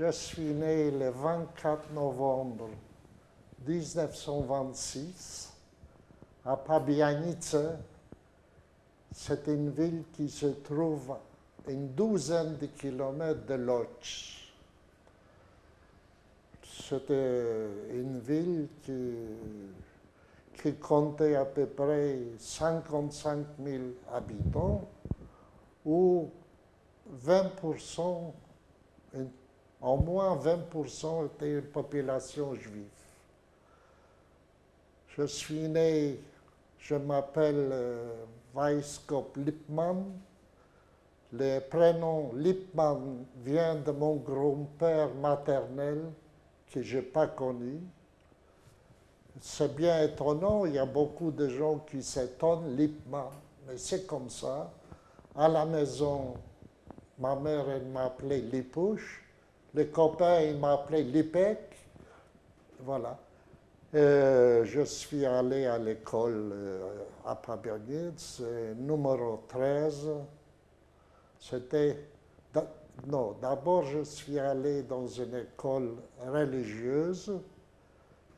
Je suis né le 24 novembre 1926 à Pabianice. C'est une ville qui se trouve une douzaine de kilomètres de Lodz. C'était une ville qui, qui comptait à peu près 55 000 habitants, où 20%, au moins 20% étaient une population juive. Je suis né, je m'appelle euh, Weisskop Lippmann. Le prénom Lippmann vient de mon grand-père maternel que je n'ai pas connu. C'est bien étonnant, il y a beaucoup de gens qui s'étonnent, Lippmann, mais c'est comme ça. À la maison, ma mère, m'appelait Lipouche, les copains, ils m'appelaient Lipek, voilà. Euh, je suis allé à l'école euh, à Pabianitz, numéro 13. C'était non, d'abord je suis allé dans une école religieuse.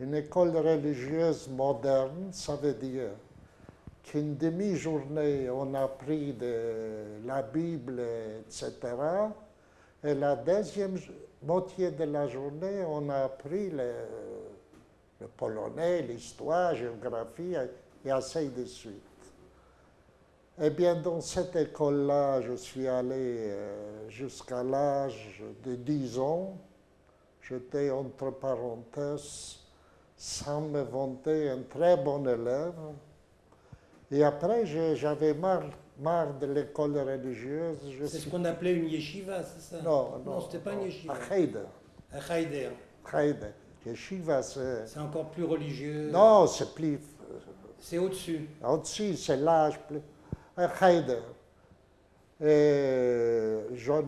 Une école religieuse moderne, ça veut dire qu'une demi-journée on a pris la Bible, etc. Et la deuxième moitié de la journée, on a appris le, polonais, l'histoire, la géographie et ainsi de suite. Eh bien, dans cette école-là, je suis allé euh, jusqu'à l'âge de 10 ans. J'étais, entre parenthèses, sans me vanter, un très bon élève. Et après, j'avais marre, marre, de l'école religieuse. C'est ce qu'on appelait une yeshiva, c'est ça? Non, non. Non, c'était pas une yeshiva. Heider. Heider. Yeshiva, c'est... C'est encore plus religieux. Non, c'est plus... C'est au-dessus. Au-dessus, c'est l'âge plus à Heider. Et j'en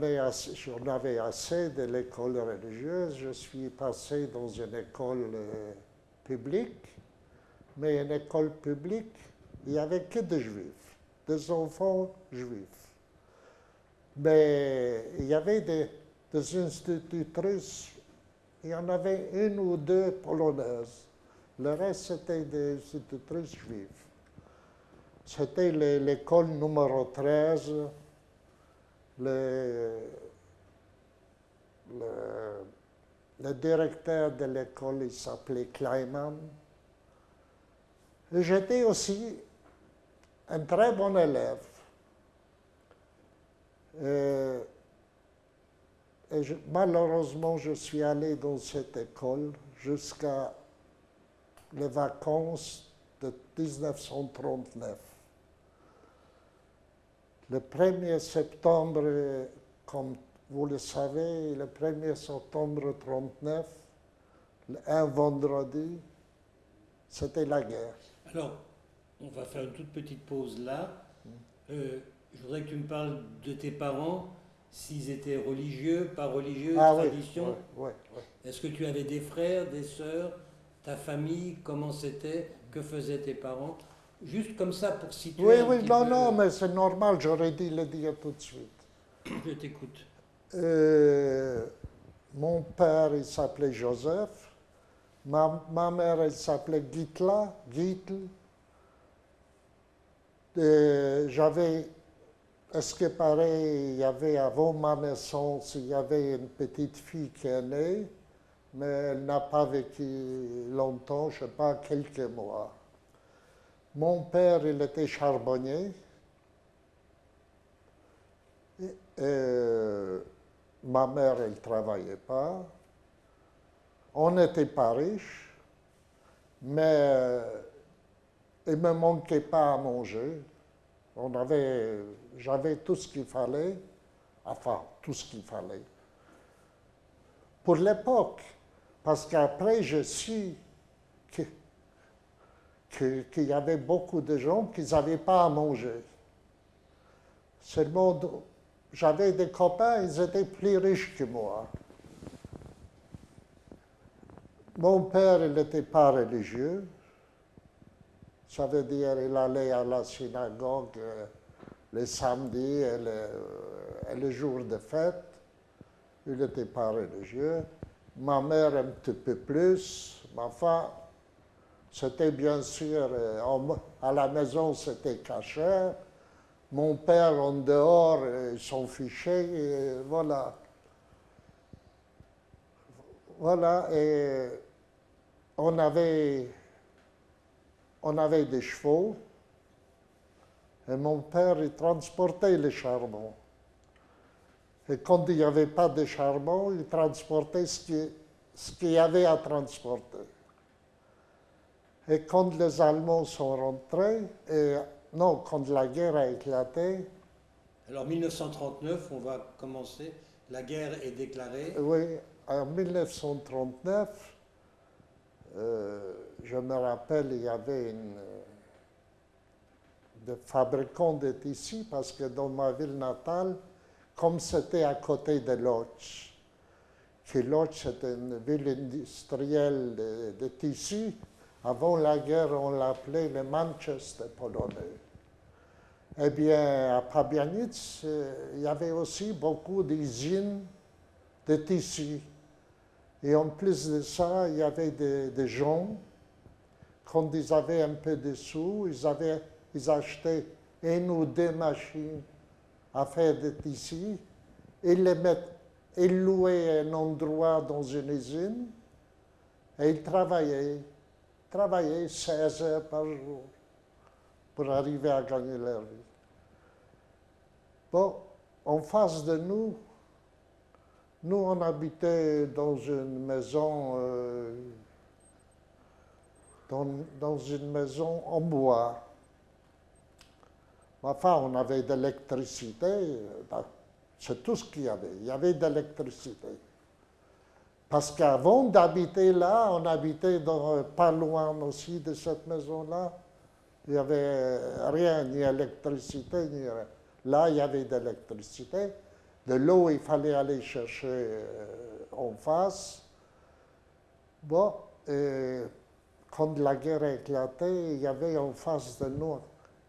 avais assez de l'école religieuse. Je suis passé dans une école euh, publique, mais une école publique, il n'y avait que des juifs, des enfants juifs. Mais il y avait des, institutrices, il y en avait une ou deux polonaises. Le reste, c'était des institutrices juives. C'était l'école numéro 13. Le, le, directeur de l'école, il s'appelait Kleiman. J'étais aussi un très bon élève. Et, malheureusement, je suis allé dans cette école jusqu'à les vacances de 1939. Le 1er septembre, comme vous le savez, le 1er septembre 39, un vendredi, c'était la guerre. On va faire une toute petite pause là. Euh, je voudrais que tu me parles de tes parents, s'ils étaient religieux, pas religieux, ah, tradition. Oui, Est-ce que tu avais des frères, des sœurs, ta famille, comment c'était, que faisaient tes parents? Juste comme ça pour situer. Oui, oui, non, non, mais c'est normal, j'aurais dû le dire tout de suite. Je t'écoute. Euh, mon père, il s'appelait Joseph. Ma, ma mère, elle s'appelait Gitla, Gitl. J'avais, est-ce que pareil, il y avait avant ma naissance, il y avait une petite fille qui est née, mais elle n'a pas vécu longtemps, je ne sais pas, quelques mois. Mon père, il était charbonnier. Et, ma mère, elle ne travaillait pas. On n'était pas riches, mais il ne me manquait pas à manger. On avait, j'avais tout ce qu'il fallait, enfin, tout ce qu'il fallait. Pour l'époque, parce qu'après, je suis qu'il y avait beaucoup de gens qui n'avaient pas à manger. Seulement, j'avais des copains, ils étaient plus riches que moi. Mon père, il n'était pas religieux. Ça veut dire qu'il allait à la synagogue euh, les samedis et les, jours de fête. il n'était pas religieux. Ma mère un petit peu plus. Ma femme, c'était bien sûr, euh, à la maison, c'était caché. Mon père, en dehors, euh, il s'en fichait. voilà. Voilà, et on avait, on avait des chevaux. Et mon père, il transportait le charbon. Et quand il n'y avait pas de charbon, il transportait ce qui- ce qu'il y avait à transporter. Et quand les Allemands sont rentrés, et, non, quand la guerre a éclaté, Alors 1939, on va commencer. La guerre est déclarée. oui, en 1939, euh, je me rappelle, il y avait une, euh, des fabricants de tissus, parce que dans ma ville natale, comme c'était à côté de Lodz, que Lodz c'était une ville industrielle de, de tissus, avant la guerre, on l'appelait le Manchester polonais. Eh bien, à Pabianic, euh, il y avait aussi beaucoup d'usines de tissus. Et en plus de ça, il y avait des, des gens, quand ils avaient un peu de sous, ils, avaient, ils achetaient une ou deux machines à faire des tissus, ils les mettaient, ils louaient un endroit dans une usine, et ils travaillaient, travaillaient 16 heures par jour pour arriver à gagner leur vie. Bon, en face de nous, nous, on habitait dans une maison, euh, dans, une maison en bois. Enfin, on avait de l'électricité, euh, c'est tout ce qu'il y avait. Il y avait de l'électricité. Parce qu'avant d'habiter là, on habitait dans, pas loin aussi de cette maison-là. Il n'y avait rien, ni électricité, ni rien. Là, il y avait de l'électricité. De l'eau, il fallait aller chercher euh, en face. Bon, et quand la guerre a éclaté, il y avait en face de nous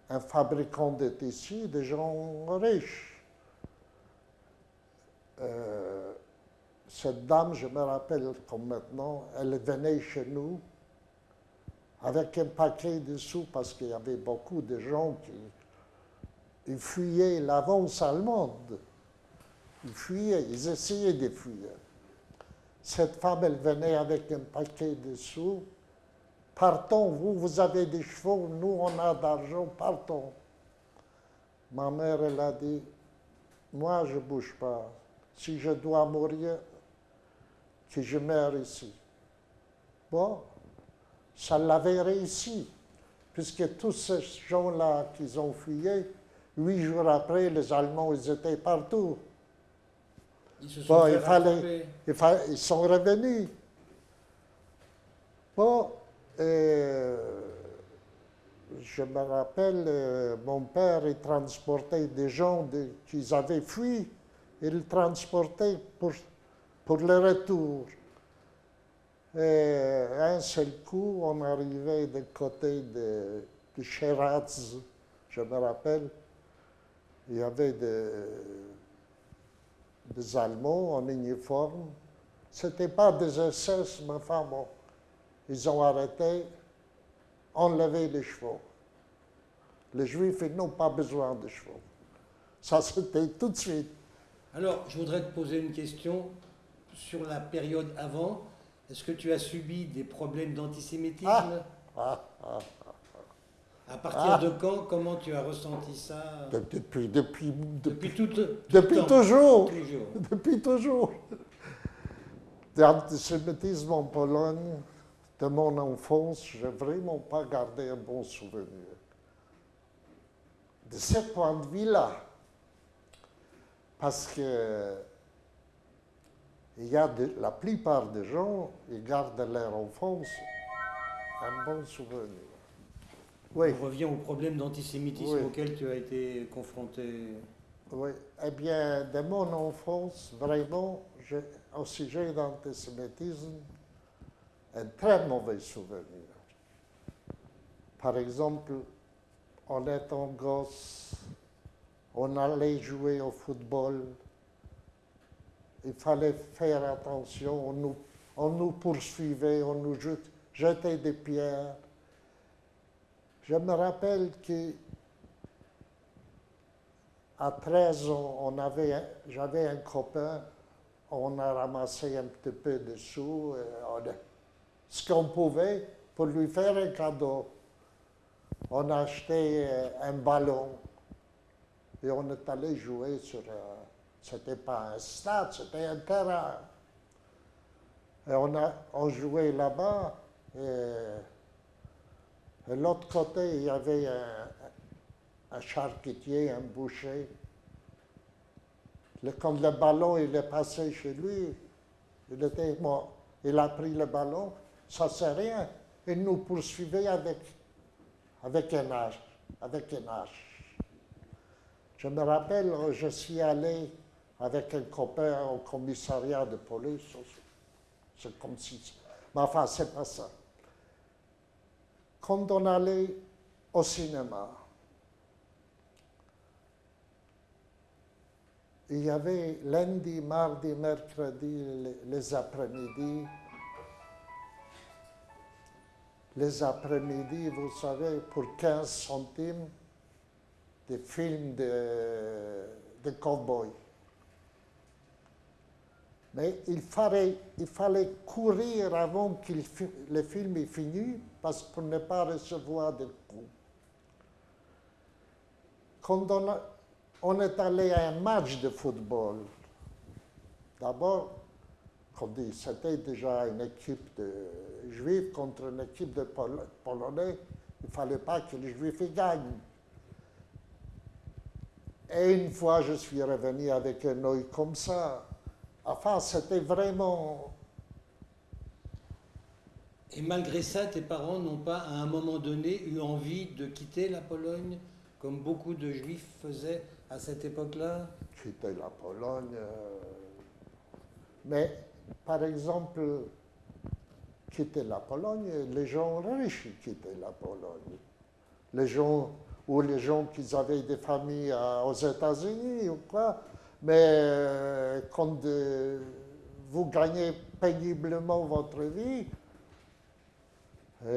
un fabricant de tissus, des gens riches. Euh, cette dame, je me rappelle comme maintenant, elle venait chez nous avec un paquet de sous parce qu'il y avait beaucoup de gens qui fuyaient l'avance allemande. Ils fuyaient, ils essayaient de fuir. Cette femme, elle venait avec un paquet de sous. Partons, vous, vous avez des chevaux, nous, on a d'argent, partons. Ma mère, elle a dit, moi, je ne bouge pas. Si je dois mourir, que je meure ici. Bon, ça l'avait réussi, puisque tous ces gens-là qui ont fuyé, huit jours après, les Allemands, ils étaient partout. Ils se sont Bon, il fallait- rattraper. Il fa- Ils sont revenus. Bon, euh, je me rappelle, euh, mon père, transportait des gens qu'ils avaient fui, il transportait pour, pour le retour. Et un seul coup, on arrivait du côté de, de Scheratz, je me rappelle, il y avait des, des Allemands en uniforme. Ce n'était pas des SS, mais enfin bon, ils ont arrêté, enlevé les chevaux. Les Juifs, ils n'ont pas besoin de chevaux. Ça, c'était tout de suite. Alors, je voudrais te poser une question sur la période avant. Est-ce que tu as subi des problèmes d'antisémitisme? Ah. Ah, ah. À partir Ah. de quand Comment tu as ressenti ça? De- Depuis, depuis, depuis, Depuis tout, tout depuis temps, toujours. tous les jours. Depuis toujours. L'antisémitisme en Pologne, de mon enfance, je n'ai vraiment pas gardé un bon souvenir. De ce point de vue-là, parce que il y a de- la plupart des gens, ils gardent leur enfance un bon souvenir. Oui. On revient au problème d'antisémitisme Oui. auquel tu as été confronté. Oui, eh bien, de mon enfance, vraiment, au sujet d'antisémitisme, un très mauvais souvenir. Par exemple, en étant gosse, on allait jouer au football il fallait faire attention. On nous, on poursuivait, on nous jetait des pierres. Je me rappelle que à 13 ans, on j'avais un copain, on a ramassé un petit peu de sous, euh, ce qu'on pouvait pour lui faire un cadeau. On a acheté euh, un ballon et on est allé jouer sur. Euh, c'était pas un stade, c'était un terrain. Et on, a, on jouait là-bas et, de l'autre côté, il y avait un, un charcutier, un boucher. quand le ballon il est passé chez lui, il était mort. Il a pris le ballon, ça c'est rien. Il nous poursuivait avec, avec un âge, avec un âge. Je me rappelle, je suis allé avec un copain au commissariat de police. C'est comme si. Mais enfin, c'est pas ça. Quand on allait au cinéma, il y avait lundi, mardi, mercredi, les, après-midi. Les après-midi, vous savez, pour 15 centimes, des films de, de cow Mais il fallait, courir avant que le film ait fini, parce pour ne pas recevoir de coups. Quand on on est allé à un match de football. D'abord, c'était déjà une équipe de juifs contre une équipe de polonais. Il ne fallait pas que les juifs gagnent. Et une fois, je suis revenu avec un œil comme ça. Enfin, c'était vraiment... Et malgré ça, tes parents n'ont pas, à un moment donné, eu envie de quitter la Pologne, comme beaucoup de juifs faisaient à cette époque-là? Quitter la Pologne. Euh, mais, par exemple, quitter la Pologne, les gens riches quittaient la Pologne. Les gens, ou les gens qui avaient des familles aux États-Unis ou quoi. Mais euh, quand euh, vous gagnez péniblement votre vie,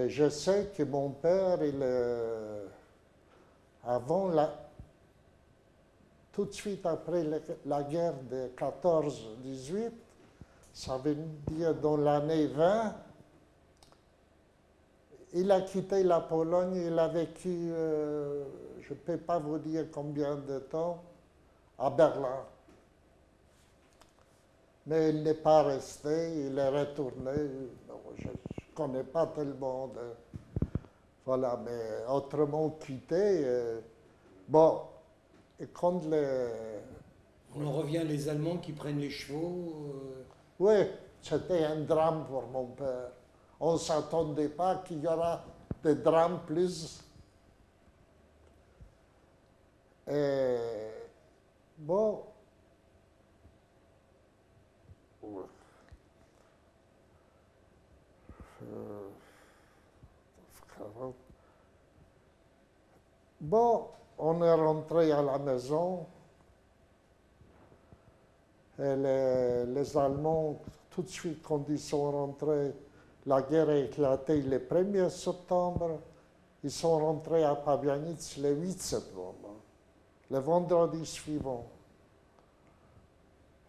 je sais que mon père, il, avant la, tout de suite après la guerre de 14-18, ça veut dire dans l'année 20, il a quitté la Pologne, il a vécu, euh, je ne peux pas vous dire combien de temps, à Berlin. Mais il n'est pas resté, il est retourné. je ne connais pas tellement de. Voilà, mais autrement quitté. Euh, bon, et quand On en revient les Allemands qui prennent les chevaux euh, Oui, c'était un drame pour mon père. On ne s'attendait pas qu'il y aura des drames plus. Bon. Bon, on est rentré à la maison et les, Allemands, tout de suite quand ils sont rentrés, la guerre a éclaté le 1er septembre, ils sont rentrés à Pabianic le 8 septembre, le vendredi suivant.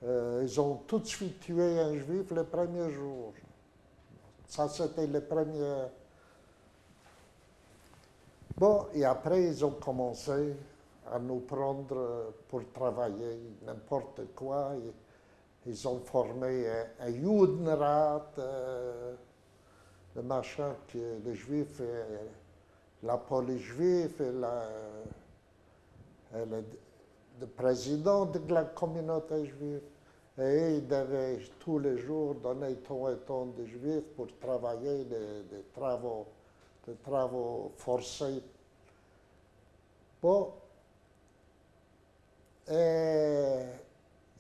Euh, ils ont tout de suite tué un juif le premier jour. Ça, c'était le premier Bon, et après, ils ont commencé à nous prendre pour travailler n'importe quoi. Ils ont formé un, Judenrat, euh, le machin que les Juifs, la police juive et, le, président de la communauté juive. Et ils devaient tous les jours donner tant et tant de Juifs pour travailler des travaux de travaux forcés. Bon, et,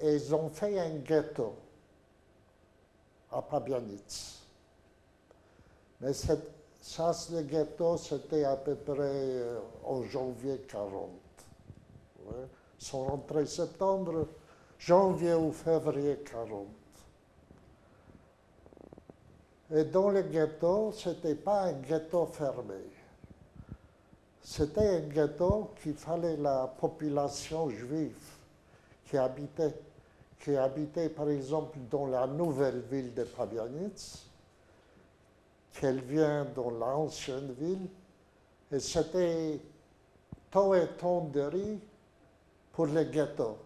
ils ont fait un ghetto à Pabianitz. Mais cette, ça, le ghetto, c'était à peu près euh, en janvier 40. Ils sont septembre, janvier ou février 40. Et dans le ghetto, ce n'était pas un ghetto fermé. C'était un ghetto qu'il fallait la population juive qui habitait, qui habitait par exemple dans la nouvelle ville de Pabianitz, qu'elle vient dans l'ancienne ville, et c'était tout et de riz pour les ghettos.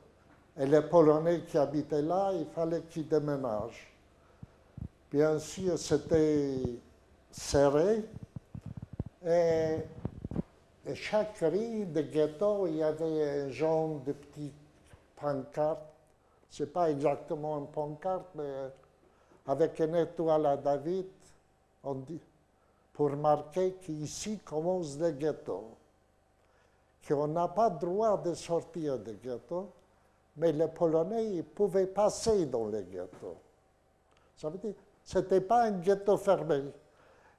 Et les Polonais qui habitaient là, il fallait qu'ils déménagent. Bien sûr, c'était serré. Et, chaque rue de ghetto, il y avait un genre de petites pancartes. Ce n'est pas exactement une pancarte, mais avec une étoile à David, on dit, pour marquer qu'ici commence le ghetto. Qu'on n'a pas droit de sortir du ghetto, mais les Polonais pouvaient passer dans le ghetto. Ça veut dire ce n'était pas un ghetto fermé.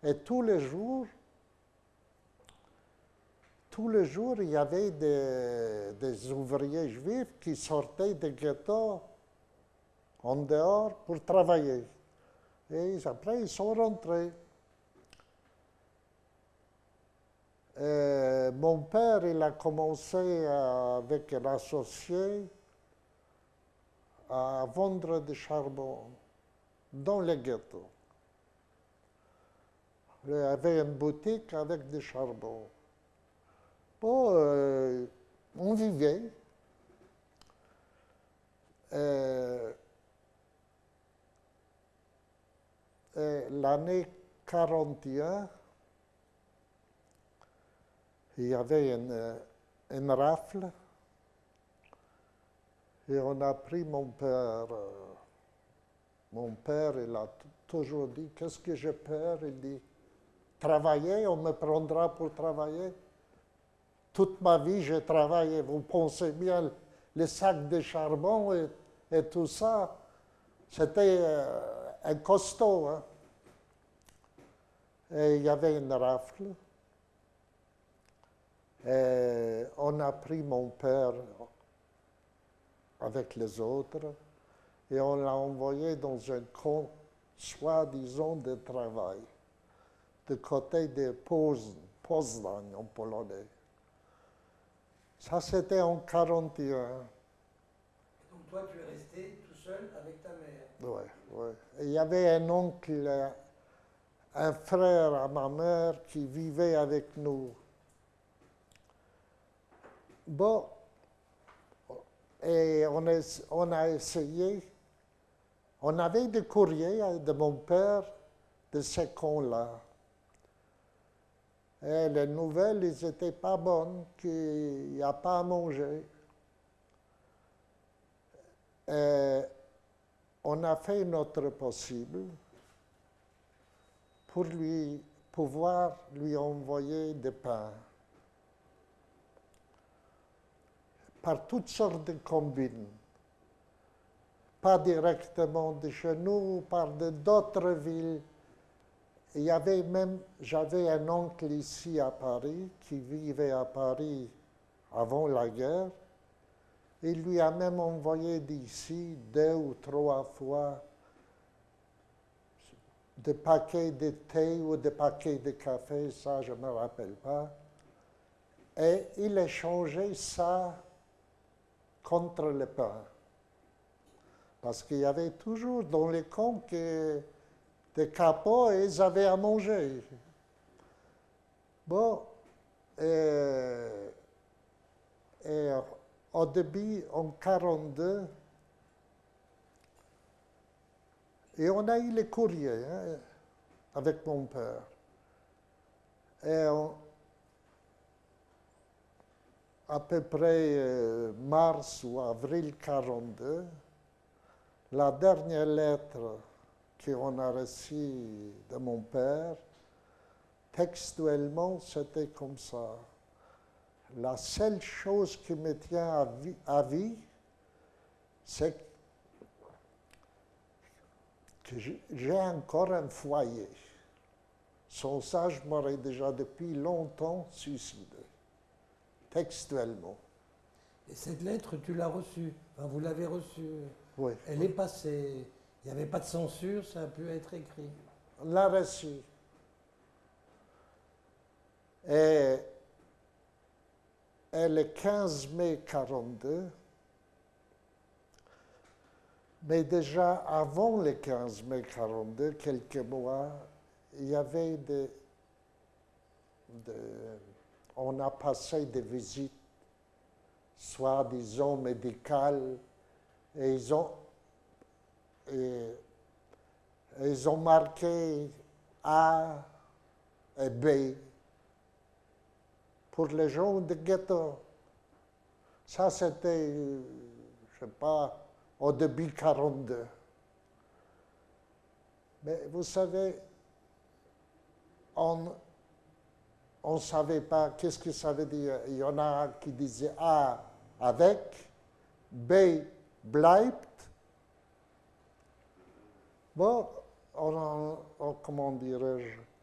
Et tous les jours, tous les jours, il y avait des, ouvriers juifs qui sortaient des ghettos en dehors pour travailler. Et après, ils sont rentrés. mon père, il a commencé avec un associé à vendre du charbon dans les ghettos. Il avait une boutique avec des charbons. Bon, euh, on vivait. Euh, l'année 41, il y avait une, une, rafle et on a pris mon père. Euh, mon père, il a toujours dit, qu'est-ce que j'ai peur Il dit, travailler, on me prendra pour travailler. Toute ma vie, j'ai travaillé. Vous pensez bien, les sacs de charbon et, tout ça, c'était euh, un costaud. Hein. Et il y avait une rafle. Et on a pris mon père avec les autres et on l'a envoyé dans un camp, soi-disant, de travail, de côté de Poznań, en polonais. Ça, c'était en 41. donc toi, tu es resté tout seul avec Oui, oui. Il y avait un oncle, un frère à ma mère qui vivait avec nous. Bon, et on a essayé on avait des courriers de mon père de ces cons-là. Et les nouvelles, ils n'étaient pas bonnes, qu'il n'y a pas à manger. Et on a fait notre possible pour lui pouvoir lui envoyer des pains. Par toutes sortes de combines pas directement de chez nous, par d'autres villes. Il y avait même, j'avais un oncle ici à Paris qui vivait à Paris avant la guerre. Il lui a même envoyé d'ici deux ou trois fois des paquets de thé ou des paquets de café, ça je ne me rappelle pas. Et il échangeait ça contre le pain. Parce qu'il y avait toujours dans les camps des capots ils avaient à manger. Bon, et, au début, en 42, et on a eu les courriers hein, avec mon père. Et à peu près euh, mars ou avril 42, la dernière lettre qu'on a reçue de mon père, textuellement, c'était comme ça. La seule chose qui me tient à vie, c'est que j'ai encore un foyer. Sans ça, je m'aurais déjà depuis longtemps suicidé, textuellement. Et cette lettre, tu l'as reçue. Enfin, vous l'avez reçue. Oui. Elle est passée. Il n'y avait pas de censure, ça a pu être écrit. On l'a reçue. Et, et le 15 mai 42, mais déjà avant le 15 mai 42, quelques mois, il y avait des, on a passé des visites, soit disons médicales, et ils ont, et ils ont marqué A et B pour les gens de ghetto. Ça, c'était, euh, je sais pas, au début 42. Mais vous savez, on ne savait pas qu'est-ce que ça veut dire. Il y en a qui disaient A avec, B bleibt. Bon, on, on- on- comment dirais-je?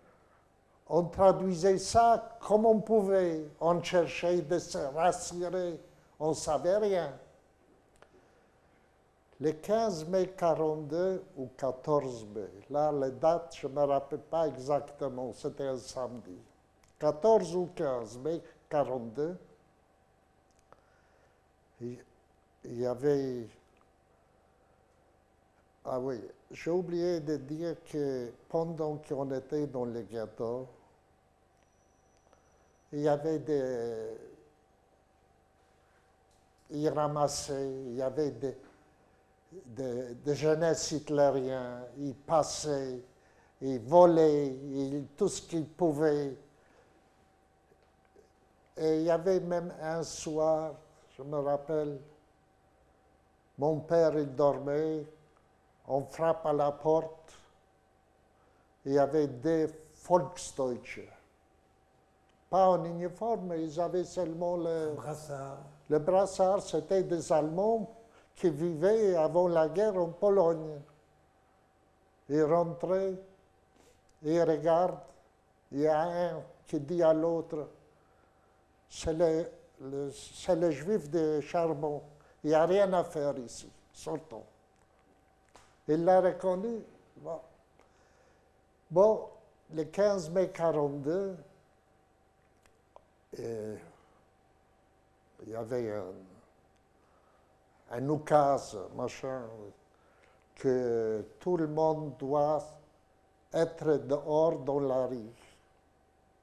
On traduisait ça comme on pouvait. On cherchait de se rassurer. On ne savait rien. Le 15 mai 42 ou 14 mai, là, les dates, je ne me rappelle pas exactement, c'était un samedi. 14 ou 15 mai 42, il y avait... Ah oui, j'ai oublié de dire que pendant qu'on était dans le ghetto, il y avait des... Ils ramassaient, il y avait des, des, des jeunesses hitlériens, ils passaient, ils volaient, ils- tout ce qu'ils pouvaient. Et il y avait même un soir, je me rappelle, mon père, il dormait, on frappe à la porte, il y avait des Volksdeutsche. Pas en uniforme, ils avaient seulement le, Brassard. le brassard, c'était des Allemands qui vivaient avant la guerre en Pologne. Ils rentraient, ils regardent, il y a un qui dit à l'autre, c'est le, le- c'est le juif de Charbon, il n'y a rien à faire ici, sortons. Il l'a reconnu. Bon. Bon, le 15 mai 42, euh, il y avait un, un oukase, machin, que tout le monde doit être dehors dans la rue.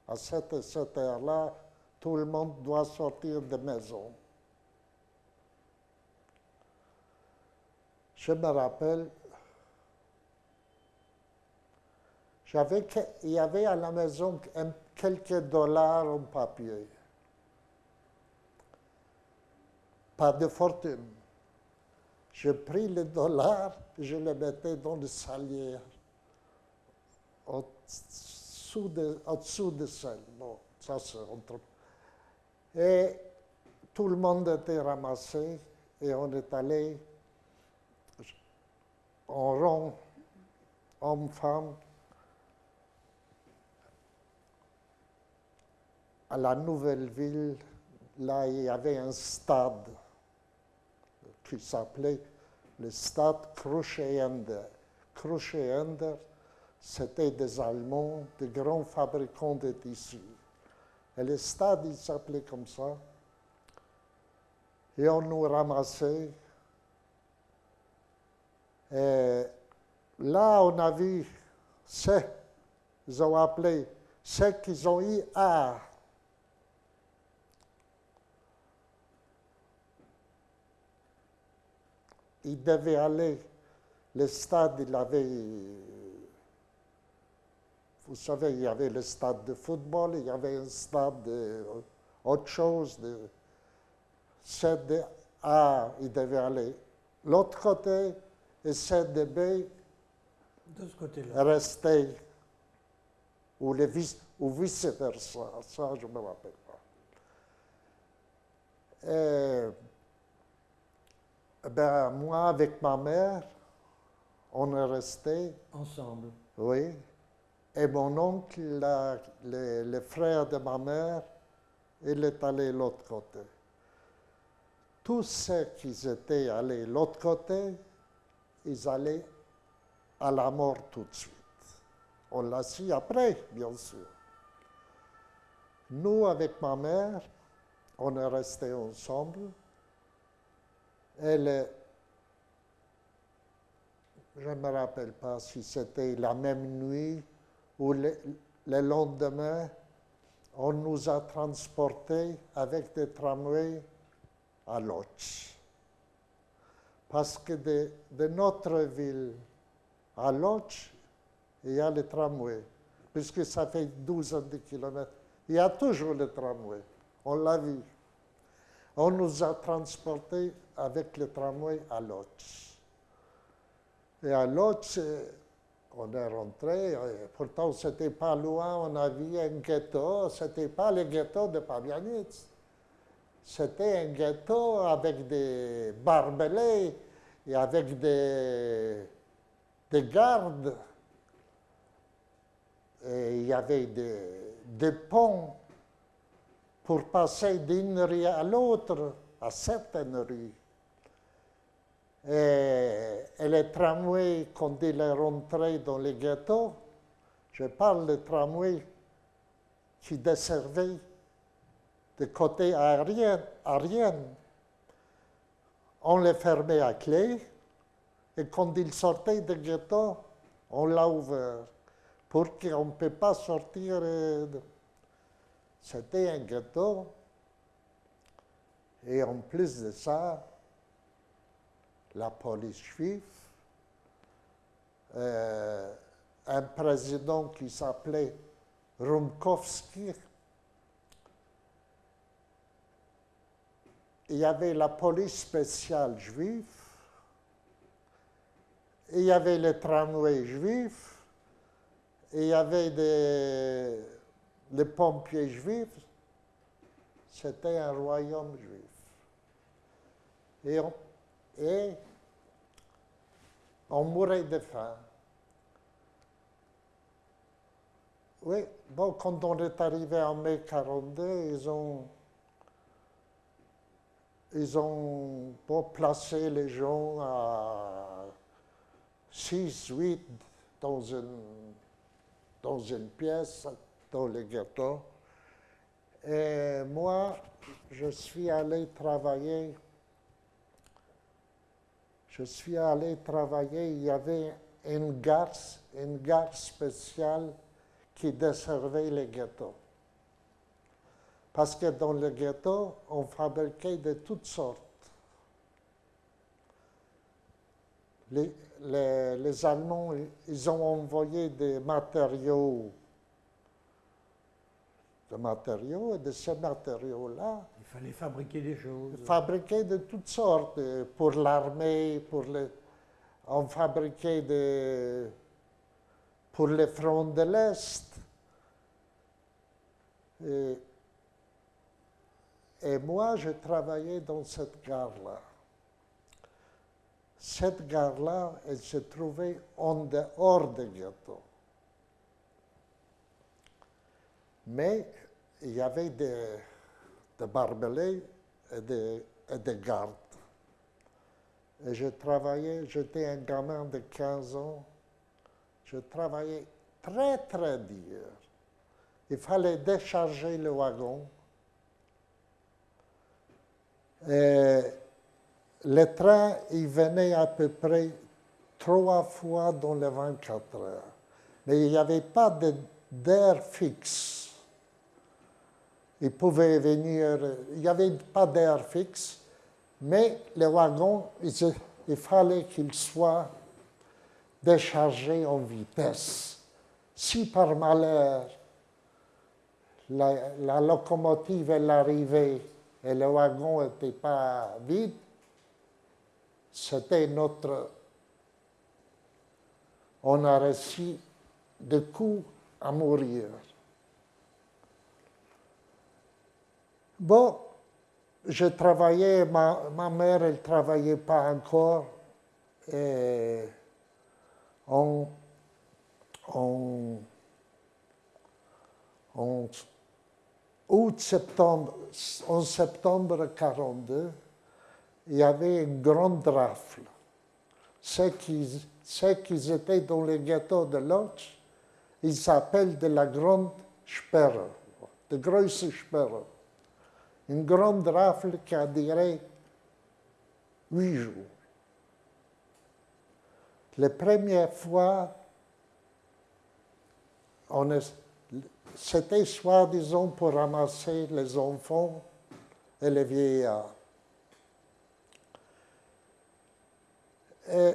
À cette, cette heure-là, tout le monde doit sortir de maison. Je me rappelle, j'avais, il y avait à la maison un- quelques dollars en papier. Pas de fortune. Je pris les dollars, je les mettais dans le salière, au-dessous de. Bon, ça c'est entre. Et tout le monde était ramassé et on est allé en rond, homme-femme, à la nouvelle ville, là il y avait un stade qui s'appelait le stade Kruschender. Kruschender, c'était des Allemands, des grands fabricants de tissus. Et le stade, il s'appelait comme ça. Et on nous ramassait. Et là, on a vu ceux, ils ont appelé ceux qui ont eu art. Il devait aller, le stade, il avait, vous savez, il y avait le stade de football, il y avait un stade de autre chose, de C de A, il devait aller l'autre côté, et C de B De ce côté-là. restait, ou, vice, ou vice-versa, ça je ne me rappelle pas. Et, ben, moi, avec ma mère, on est resté, Ensemble. oui. Et mon oncle, la- le, le frère de ma mère, il est allé de l'autre côté. tous ceux qui étaient allés de l'autre côté, ils allaient à la mort tout de suite. On l'a su après, bien sûr. Nous, avec ma mère, on est restés ensemble. Elle, je ne me rappelle pas si c'était la même nuit ou le, le lendemain, on nous a transportés avec des tramways à Lodz. Parce que de, de notre ville à Lodz, il y a le tramway, puisque ça fait 12 de kilomètres. Il y a toujours le tramway, on l'a vu. On nous a transportés avec le tramway à Lodz. Et à Lodz, on est rentré, pourtant c'était pas loin, on a vu un ghetto, c'était pas le ghetto de Pabianitz. C'était un ghetto avec des barbelés et avec des, des gardes. Et il y avait des ponts pour passer d'une rue à l'autre, à certaines rues. Et, et le tramway, quand il est rentré dans le ghetto, je parle de tramway qui desservait de côté aérien. On le fermait à clé et quand il sortait du ghetto, on l'a ouvert pour qu'on ne peut pas sortir. C'était un ghetto. Et en plus de ça, la police juive, euh, un président qui s'appelait Rumkowski, il y avait la police spéciale juive, il y avait les tramways juifs, il y avait les pompiers juifs. C'était un royaume juif. Et on, et on mourait de faim. Oui, bon, quand on est arrivé en mai 42, ils ont, ils ont bon, placé les gens à 6, 8 dans une, dans une pièce, dans le ghetto. Et moi, je suis allé travailler je suis allé travailler, il y avait une gare, une gare spéciale qui desservait les ghettos. Parce que dans le ghetto, on fabriquait de toutes sortes. Les, les, Allemands, ils ont envoyé des matériaux, des matériaux, et de ces matériaux-là, fallait fabriquer des choses. fabriqués de toutes sortes, euh, pour l'armée, pour le, on fabriquait de, pour les fronts de l'Est. Et, moi, je travaillais dans cette gare-là. Cette gare-là, elle se trouvait en dehors du ghetto. Mais il y avait des, des barbelés et des gardes. Et je travaillais, j'étais un gamin de 15 ans, je travaillais très très dur. Il fallait décharger le wagon. Et le train, il venait à peu près trois fois dans les 24 heures. Mais il n'y avait pas de- d'air fixe. Il pouvait venir, il n'y avait pas d'air fixe, mais les wagons, il, fallait qu'ils soient déchargés en vitesse. Si par malheur la, locomotive arrivait et le wagon n'était pas vide, c'était notre... On a reçu des coups à mourir. Bon, je travaillais, ma, mère, elle ne travaillait pas encore. Et août, septembre, en septembre 42, il y avait une grande rafle. Ceux qui étaient dans les ghettos de Lodz, ils s'appellent de la grande Sperre, de grosse Sperre. Une grande rafle qui a duré huit jours. La première fois, c'était soi-disant pour ramasser les enfants et les vieillards. Et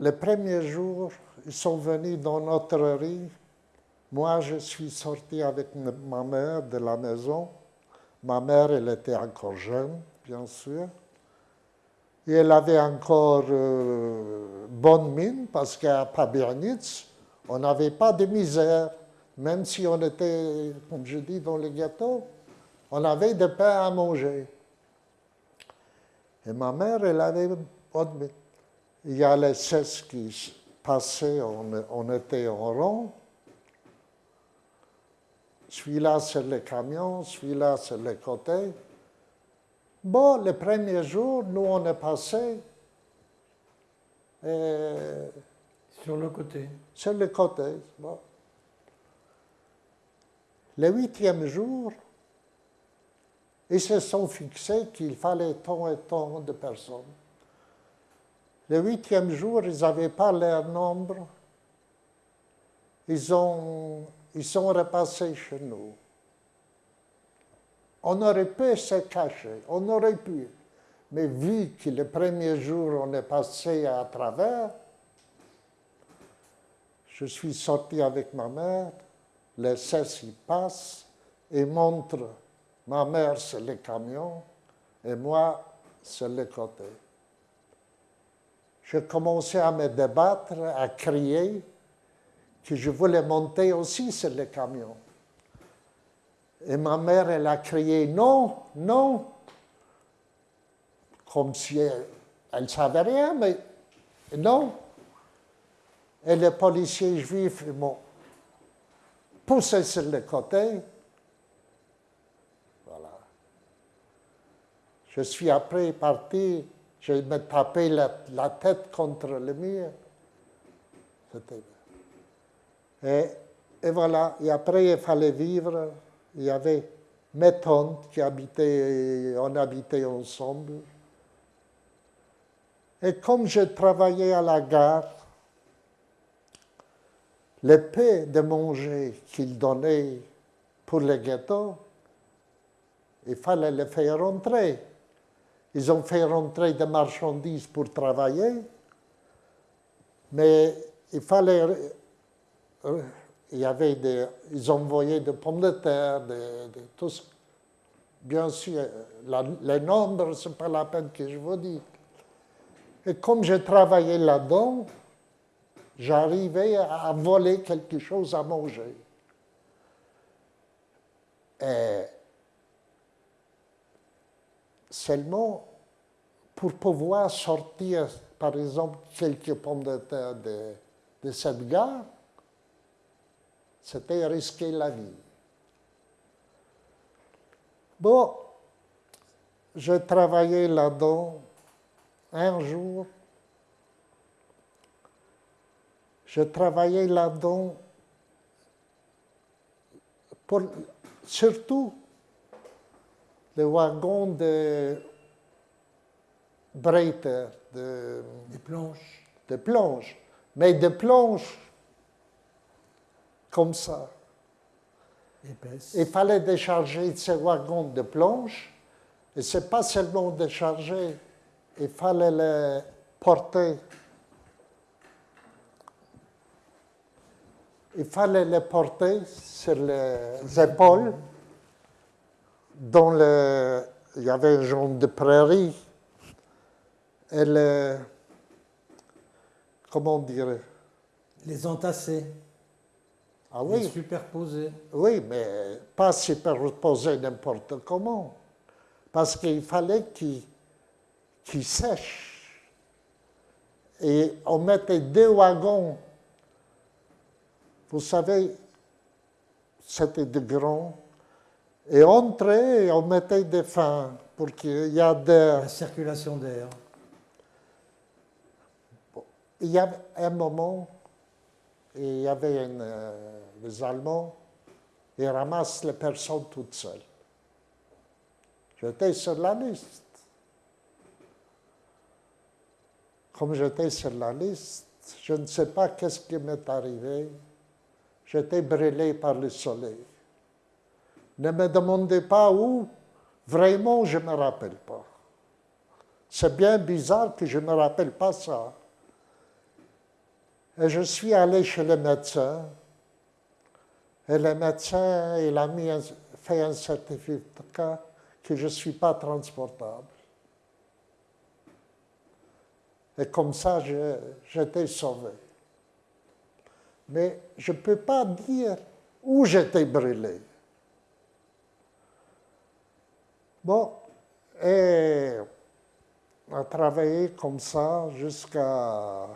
le premier jour, ils sont venus dans notre rue. Moi, je suis sorti avec ma mère de la maison. Ma mère, elle était encore jeune, bien sûr. Et elle avait encore euh, bonne mine parce qu'à Pabernitz, on n'avait pas de misère. Même si on était, comme je dis, dans le ghetto, on avait de pain à manger. Et ma mère, elle avait bonne mine. Il y a les 16 qui passaient, on, on était en rond. Celui-là, c'est le camion, celui-là, c'est le côté. Bon, le premier jour, nous, on est passé euh, Sur le côté. sur le côté. Bon. Le huitième jour, ils se sont fixés qu'il fallait tant et tant de personnes. Le huitième jour, ils n'avaient pas leur nombre. Ils, ont, ils sont repassés chez nous. On aurait pu se cacher, on aurait pu. Mais vu que le premier jour, on est passé à travers, je suis sorti avec ma mère, les 16 y passent et montrent ma mère c'est le camion et moi c'est le côté. Je commençais à me débattre, à crier que je voulais monter aussi sur le camion. Et ma mère, elle a crié non, non, comme si elle ne savait rien, mais non. Et les policiers juifs m'ont poussé sur le côté. Voilà. Je suis après parti, je me tapais la, la tête contre le mur. C'était- Et, et voilà, et après il fallait vivre. Il y avait mes tantes qui habitaient, on habitait ensemble. Et comme je travaillais à la gare, le peu de manger qu'ils donnaient pour les ghettos, il fallait les faire rentrer. Ils ont fait rentrer des marchandises pour travailler, mais il fallait. Euh, Il y avait des. Ils envoyaient des pommes de terre, des, des- Bien sûr, les nombres, ce n'est pas la peine que je vous dis. Et comme je travaillais là-dedans, j'arrivais à voler quelque chose à manger. Et seulement pour pouvoir sortir, par exemple, quelques pommes de terre de, de cette gare, c'était risquer la vie. Bon, je travaillais là-dedans un jour. Je travaillais là-dedans pour surtout les wagons de breiter, de, planches de planches, mais de planches comme ça. Il fallait décharger ces wagons de planches, et ce n'est pas seulement décharger, il fallait les porter. Il fallait les porter sur les épaules. Dans le, il y avait un genre de prairie. Et le, comment dire? Les entasser, Ah les oui, superposer. Oui, mais pas superposer n'importe comment. Parce qu'il fallait qu'il qu'il sèche. Et on mettait deux wagons. Vous savez, c'était de grands. Et entre eux, on mettait des fins pour qu'il y ait d'air. La circulation d'air. Il y a un moment, il y avait une, euh, les Allemands, ils ramassent les personnes toutes seules. J'étais sur la liste. Comme j'étais sur la liste, je ne sais pas qu'est-ce qui m'est arrivé. J'étais brûlé par le soleil. Ne me demandez pas où, vraiment, je ne me rappelle pas. C'est bien bizarre que je ne me rappelle pas ça. Et je suis allé chez le médecin. Et le médecin, il a mis fait un certificat que je ne suis pas transportable. Et comme ça, j'étais sauvé. Mais je ne peux pas dire où j'étais brûlé. Bon, et on a travaillé comme ça jusqu'à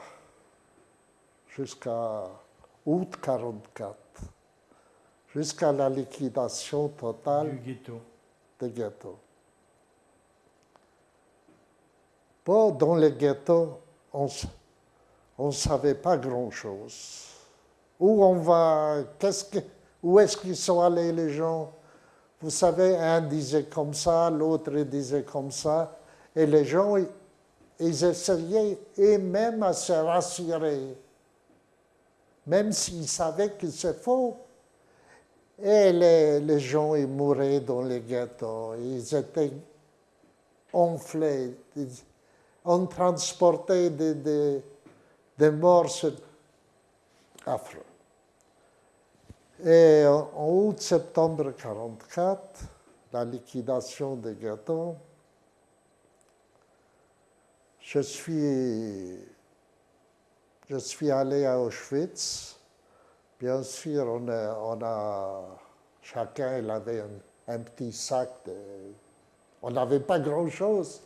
jusqu'à août 44, jusqu'à la liquidation totale Du ghetto. des ghettos. Bon, dans les ghettos, on ne savait pas grand-chose. Où on va, qu'est-ce que, où est-ce qu'ils sont allés les gens? Vous savez, un disait comme ça, l'autre disait comme ça, et les gens, ils, essayaient et même à se rassurer même s'ils savaient que c'est faux. Et les, gens, ils mouraient dans les ghettos, ils étaient enflés, on transportait des, des, morts affreux. Et en août-septembre 1944, la liquidation des ghettos, je suis je suis allé à Auschwitz. Bien sûr, on a, chacun il avait un, petit sac. on n'avait pas grand-chose.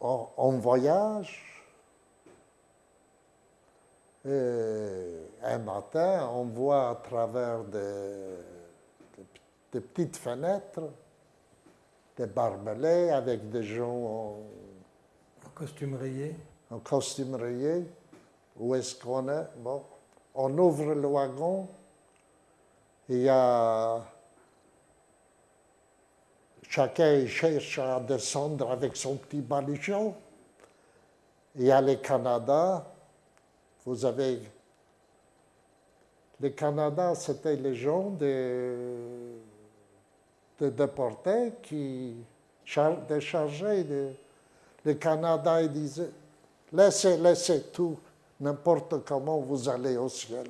On, voyage. Et un matin, on voit à travers des, petites fenêtres des barbelés avec des gens en, en costume rayé en costume rayé. Où est-ce qu'on est? Bon, on ouvre le wagon. Il y a. Chacun cherche à descendre avec son petit baluchon. Il y a les Canada. Vous avez. Les Canada, c'était les gens de, de déportés qui déchargeaient. Le Canada, ils disaient Laissez, laissez tout, n'importe comment vous allez au ciel.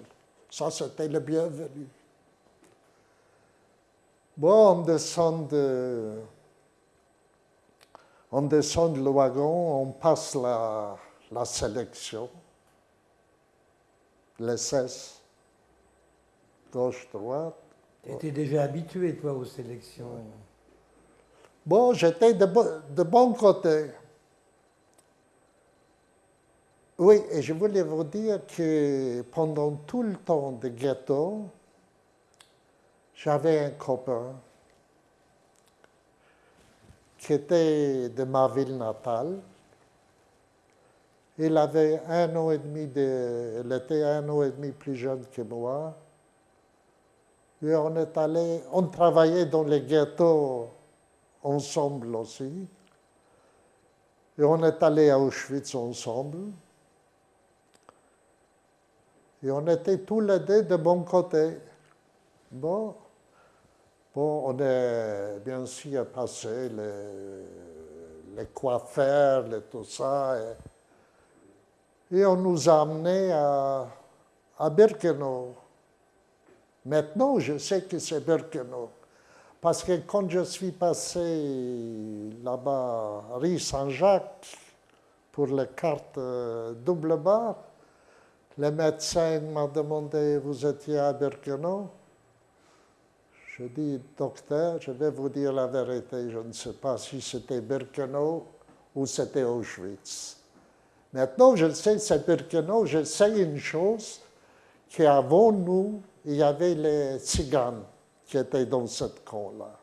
Ça, c'était le bienvenu. Bon, on descend de, on descend le wagon, on passe la, la sélection, l'essai, gauche, droite. Tu étais déjà habitué, toi, aux sélections Bon, j'étais de, de bon côté. Oui, et je voulais vous dire que pendant tout le temps de ghetto, j'avais un copain qui était de ma ville natale. Il avait un an et demi de, il était un an et demi plus jeune que moi. Et on est allé, on travaillait dans les ghettos ensemble aussi. Et on est allé à Auschwitz ensemble. Et on était tous les deux de bon côté. Bon, bon on est bien sûr passé les, les coiffeurs, les, tout ça. Et, on nous a amenés à, à Birkenau. Maintenant, je sais que c'est Birkenau. Parce que quand je suis passé là-bas, rue Saint-Jacques, pour les cartes euh, double barre, le médecin m'a demandé, vous étiez à Birkenau? Je dis, docteur, je vais vous dire la vérité, je ne sais pas si c'était Birkenau ou c'était Auschwitz. Maintenant, je sais, c'est Birkenau, je sais une chose, qu'avant nous, il y avait les tziganes qui étaient dans cette camp-là.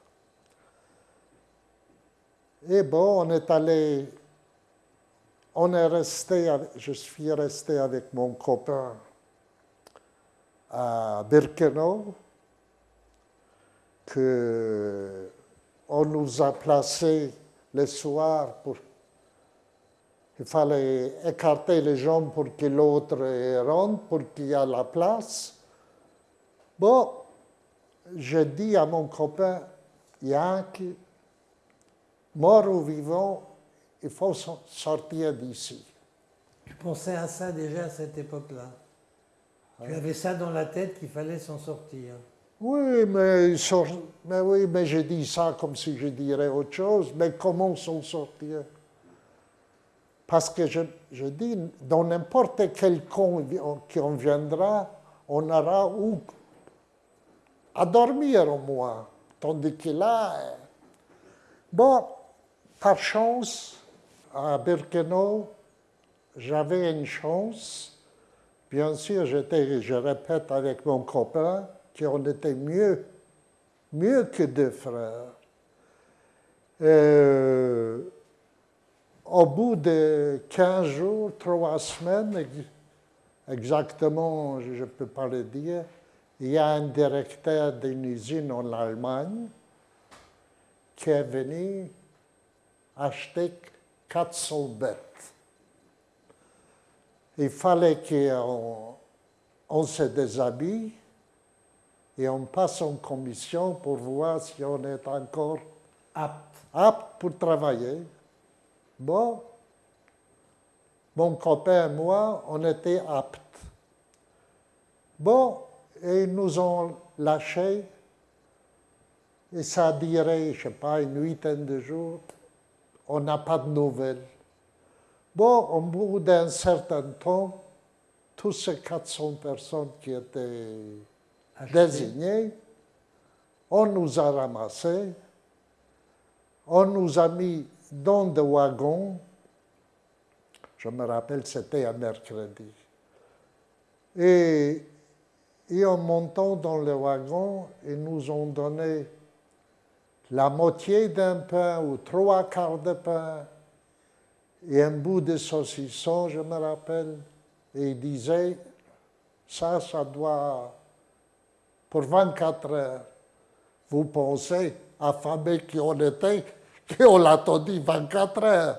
Et bon, on est allé, on est resté, je suis resté avec mon copain à Birkenau, que on nous a placés le soir pour. Il fallait écarter les jambes pour que l'autre rentre, pour qu'il y ait la place. Bon, je dis à mon copain, Yankee, mort ou vivant, il faut sortir d'ici. Tu pensais à ça déjà à cette époque-là Tu avais ça dans la tête qu'il fallait s'en sortir oui mais, mais, oui, mais je dis ça comme si je dirais autre chose. Mais comment s'en sortir? Parce que je, je, dis, dans n'importe quel camp qui en viendra, on aura où à dormir au moins. Tandis que là, bon, par chance, à Birkenau, j'avais une chance. Bien sûr, je répète avec mon copain, qu'on était mieux, mieux que deux frères. Euh, au bout de 15 jours, trois semaines, exactement, je ne peux pas le dire, il y a un directeur d'une usine en Allemagne qui est venu acheter 400 bêtes. Il fallait qu'on on se déshabille et on passe en commission pour voir si on est encore apte, apte pour travailler. Bon, mon copain et moi, on était aptes. Bon, et ils nous ont lâchés, et ça a duré, je ne sais pas, une huitaine de jours. On n'a pas de nouvelles. Bon, au bout d'un certain temps, tous ces 400 personnes qui étaient désignés, on nous a ramassés, on nous a mis dans des wagons, je me rappelle, c'était un mercredi. Et, et en montant dans le wagon, ils nous ont donné la moitié d'un pain ou trois quarts de pain et un bout de saucisson, je me rappelle. Et ils disaient, ça, ça doit pour 24 heures. Vous pensez, affamé qu'on était, qu'on l'attendit 24 heures.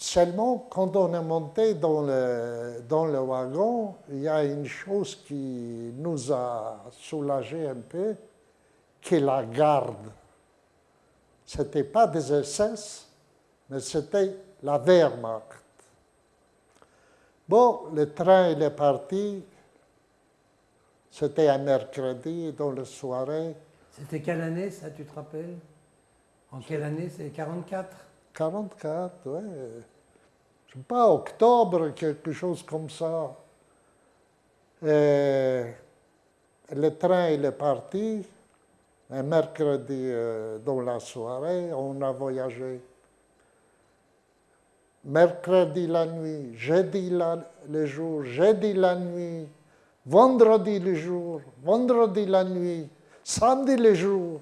Seulement, quand on est monté dans le, dans le wagon, il y a une chose qui nous a soulagé un peu, qui la garde. Ce n'était pas des SS, mais c'était la Wehrmacht. Bon, le train il est parti, c'était un mercredi dans la soirée. C'était quelle année, ça, tu te rappelles? En quelle année? C'est 44 44, oui. Je sais pas, octobre, quelque chose comme ça. Et le train, il est parti. Un mercredi euh, dans la soirée, on a voyagé. Mercredi la nuit, jeudi le jour, jeudi la nuit, vendredi le jour, vendredi la nuit, samedi le jour.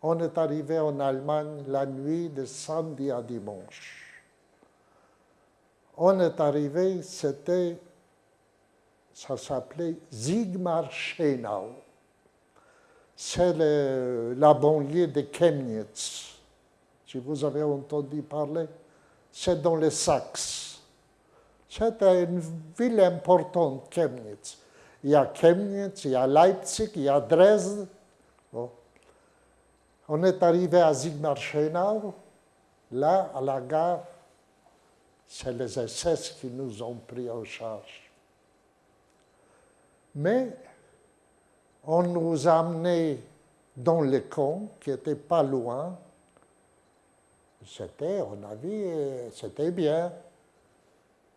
On est arrivé en Allemagne la nuit de samedi à dimanche. On est arrivé, c'était, ça s'appelait Sigmar Schenau. C'est la banlieue de Chemnitz. Si vous avez entendu parler, c'est dans les Saxe. C'était une ville importante, Chemnitz il y a Chemnitz, il y a Leipzig, il y a Dresde. On est arrivé à Sigmaringen, là, à la gare, c'est les SS qui nous ont pris en charge. Mais on nous a amenés dans le camp, qui n'était pas loin. C'était, on a vu, c'était bien.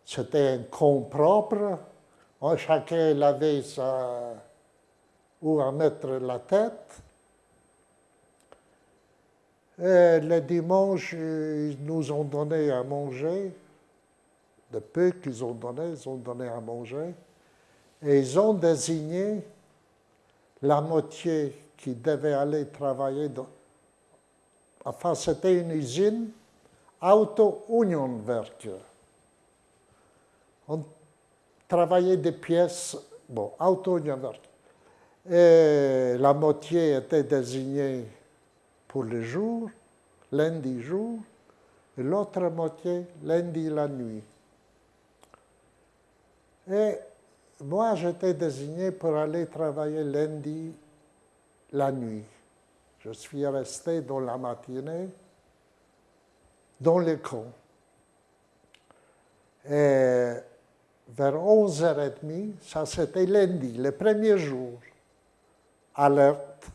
C'était un camp propre chacun avait sa, où à mettre la tête. Et le dimanche, ils nous ont donné à manger. De peu qu'ils ont donné, ils ont donné à manger. Et ils ont désigné la moitié qui devait aller travailler enfin c'était une usine Auto Union Werke. On travaillait des pièces, bon, Auto Union Werke. Et la moitié était désignée pour le jour, lundi jour, et l'autre moitié lundi la nuit. Moi, j'étais désigné pour aller travailler lundi la nuit. Je suis resté dans la matinée dans les camps. Et vers 11h30, ça c'était lundi, le premier jour, alerte.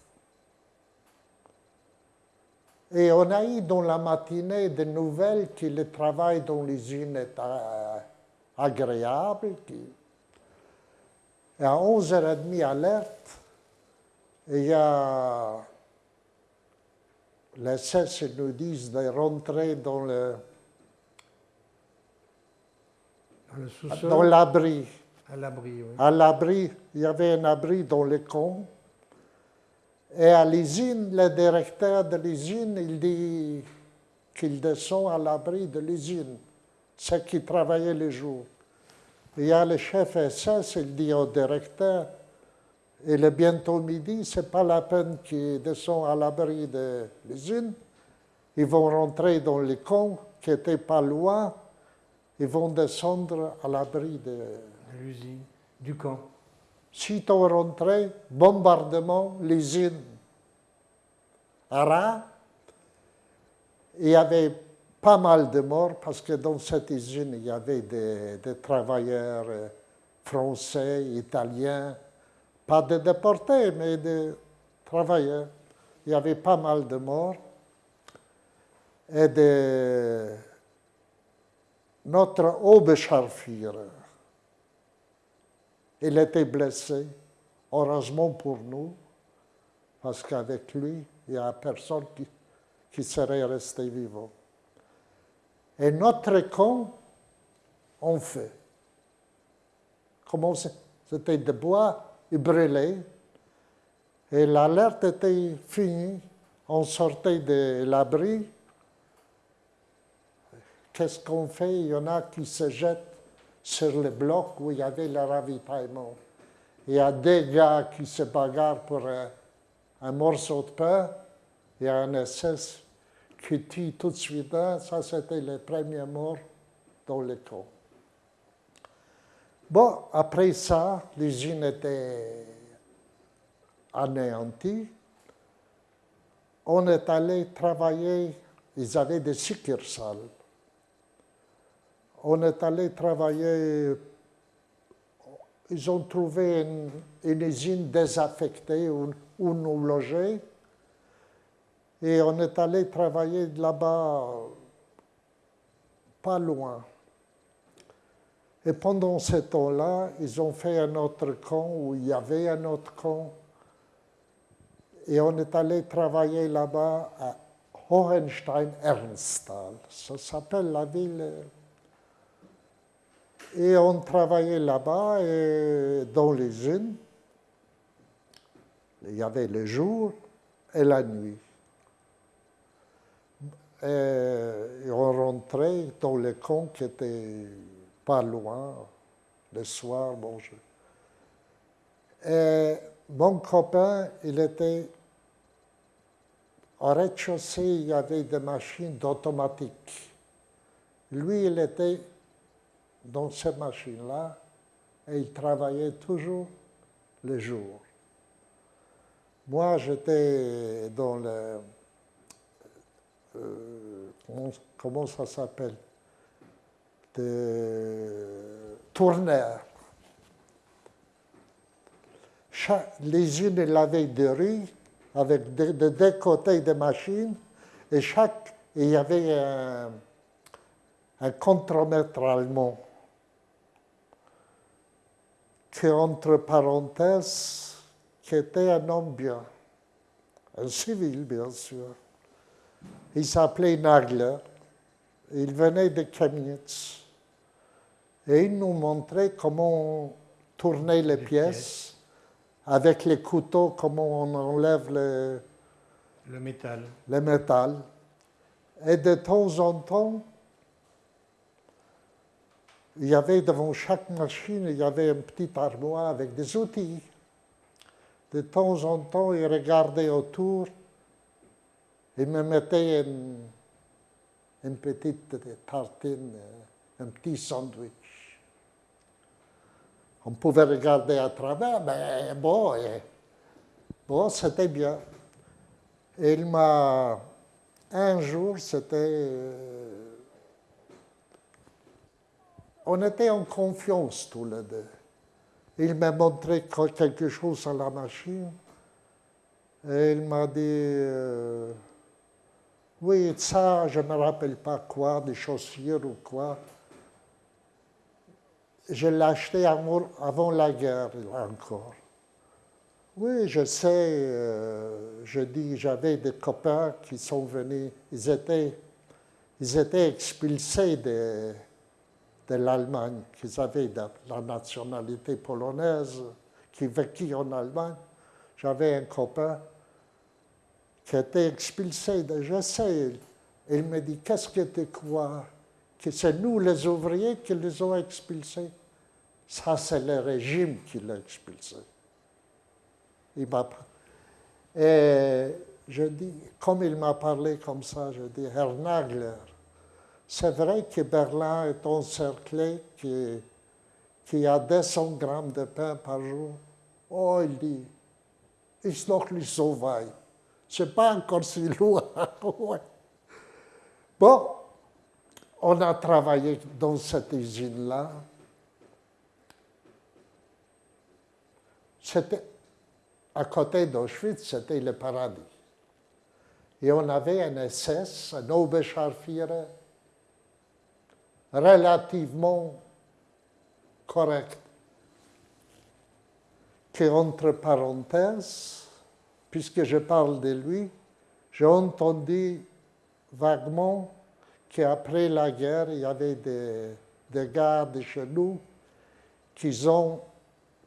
Et on a eu dans la matinée des nouvelles que le travail dans l'usine est euh, agréable. Et à 11h30, alerte, il y a les SS nous disent de rentrer dans le dans l'abri. À l'abri, oui. À l'abri, il y avait un abri dans le camp. Et à l'usine, le directeur de l'usine, il dit qu'il descend à l'abri de l'usine, ceux qui travaillaient le jour. Il y a le chef SS, il dit au directeur, il est bientôt midi, ce n'est pas la peine qu'ils descendent à l'abri de l'usine. Ils vont rentrer dans les camps qui n'étaient pas loin. Ils vont descendre à l'abri de, l'usine, du camp. Sitôt rentré, bombardement, l'usine. Ara, il y avait pas mal de morts parce que dans cette usine, il y avait des, des travailleurs euh, français, italiens, pas de déportés, mais de travailleurs. Il y avait pas mal de morts. Et de notre Oberscharführer, il était blessé, heureusement pour nous, parce qu'avec lui, il n'y a personne qui serait resté vivant. Et notre camp, on fait. Comment c'était de bois il brûlait. Et l'alerte était finie. On sortait de l'abri. Qu'est-ce qu'on fait? Il y en a qui se jettent sur le bloc où il y avait le ravitaillement. Il y a des gars qui se bagarrent pour un, morceau de pain. Il y a un SS qui tue tout de suite. Ça, c'était le premier mort dans le camp. Bon, après ça, l'usine était anéantie. On est allé travailler, ils avaient des succursales. On est allé travailler, ils ont trouvé une, usine désaffectée où, où nous logeait. Et on est allé travailler là-bas, pas loin. Et pendant ce temps-là, ils ont fait un autre camp où il y avait un autre camp. Et on est allé travailler là-bas à Hohenstein-Ernsthal. Ça s'appelle la ville. Et on travaillait là-bas dans l'usine. Il y avait le jour et la nuit. Et on rentrait dans le camp qui était pas loin, le soir, bon, Et mon copain, il était au rez-de-chaussée, il y avait des machines d'automatique. Lui, il était dans ces machines-là et il travaillait toujours le jour. Moi, j'étais dans le... Euh, comment ça s'appelle? De tourneurs. Les unes avaient des rues avec de, deux côtés des machines et chaque, il y avait un, un contremaître allemand qui, entre parenthèses, qui était un homme bien, un civil bien sûr. Il s'appelait Nagler. Il venait de Chemnitz et il nous montrait comment tourner les, pièces, avec les couteaux, comment on enlève le, le métal. Le métal. Et de temps en temps, il y avait devant chaque machine, il y avait une petite armoire avec des outils. De temps en temps, il regardait autour et me mettait une, petite tartine, un petit sandwich. On pouvait regarder à travers, mais bon, bon c'était bien. Il m'a, un jour, c'était euh, on était en confiance tous les deux. Il m'a montré quelque chose à la machine et il m'a dit euh, Oui, ça, je ne me rappelle pas quoi, des chaussures ou quoi. Je l'ai acheté avant la guerre encore. Oui, je sais, euh, je dis, j'avais des copains qui sont venus, ils étaient, ils étaient expulsés de, de l'Allemagne, qu'ils avaient la nationalité polonaise, qui vécut en Allemagne. J'avais un copain qui était expulsé. Je sais, il me dit, qu'est-ce que tu crois? Que c'est nous les ouvriers qui les ont expulsés? Ça, c'est le régime qui l'a expulsé. Il m'a Et je dis, comme il m'a parlé comme ça, je dis, Herr Nagler, c'est vrai que Berlin est encerclé, qui, qui a 200 grammes de pain par jour. Oh, il dit, ist noch nicht so weit. C'est pas encore si loin. Bon, on a travaillé dans cette usine-là. C'était à côté d'Auschwitz, c'était le paradis. Et on avait un SS, un Oberscharführer, relativement correct, qui, entre parenthèses, puisque je parle de lui, j'ai entendu vaguement qu'après la guerre, il y avait des, des gars de chez nous qui ont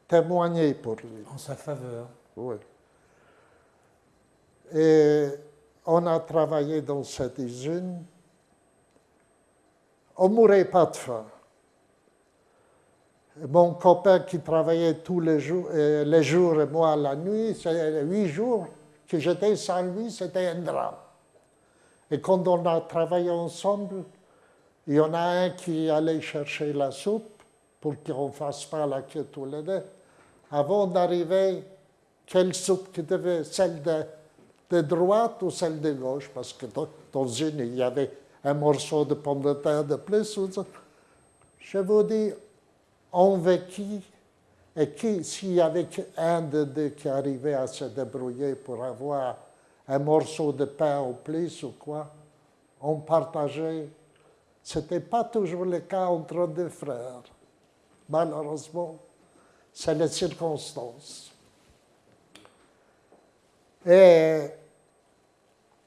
témoigné pour lui. En sa faveur. Oui. Et on a travaillé dans cette usine on ne mourrait pas de faim. Mon copain qui travaillait tous les jours, euh, et moi la nuit, c'est huit jours que j'étais sans lui, c'était un drame. Et quand on a travaillé ensemble, il y en a un qui allait chercher la soupe pour qu'on ne fasse pas la queue tous les deux. Avant d'arriver, quelle soupe qui devait, celle de, droite ou celle de gauche, parce que dans une, il y avait un morceau de pomme de terre de plus. Je vous dis, on vécut, et qui, s'il y avait un de deux qui arrivait à se débrouiller pour avoir un morceau de pain au plus ou quoi, on partageait. Ce n'était pas toujours le cas entre deux frères. Malheureusement, c'est les circonstances. Et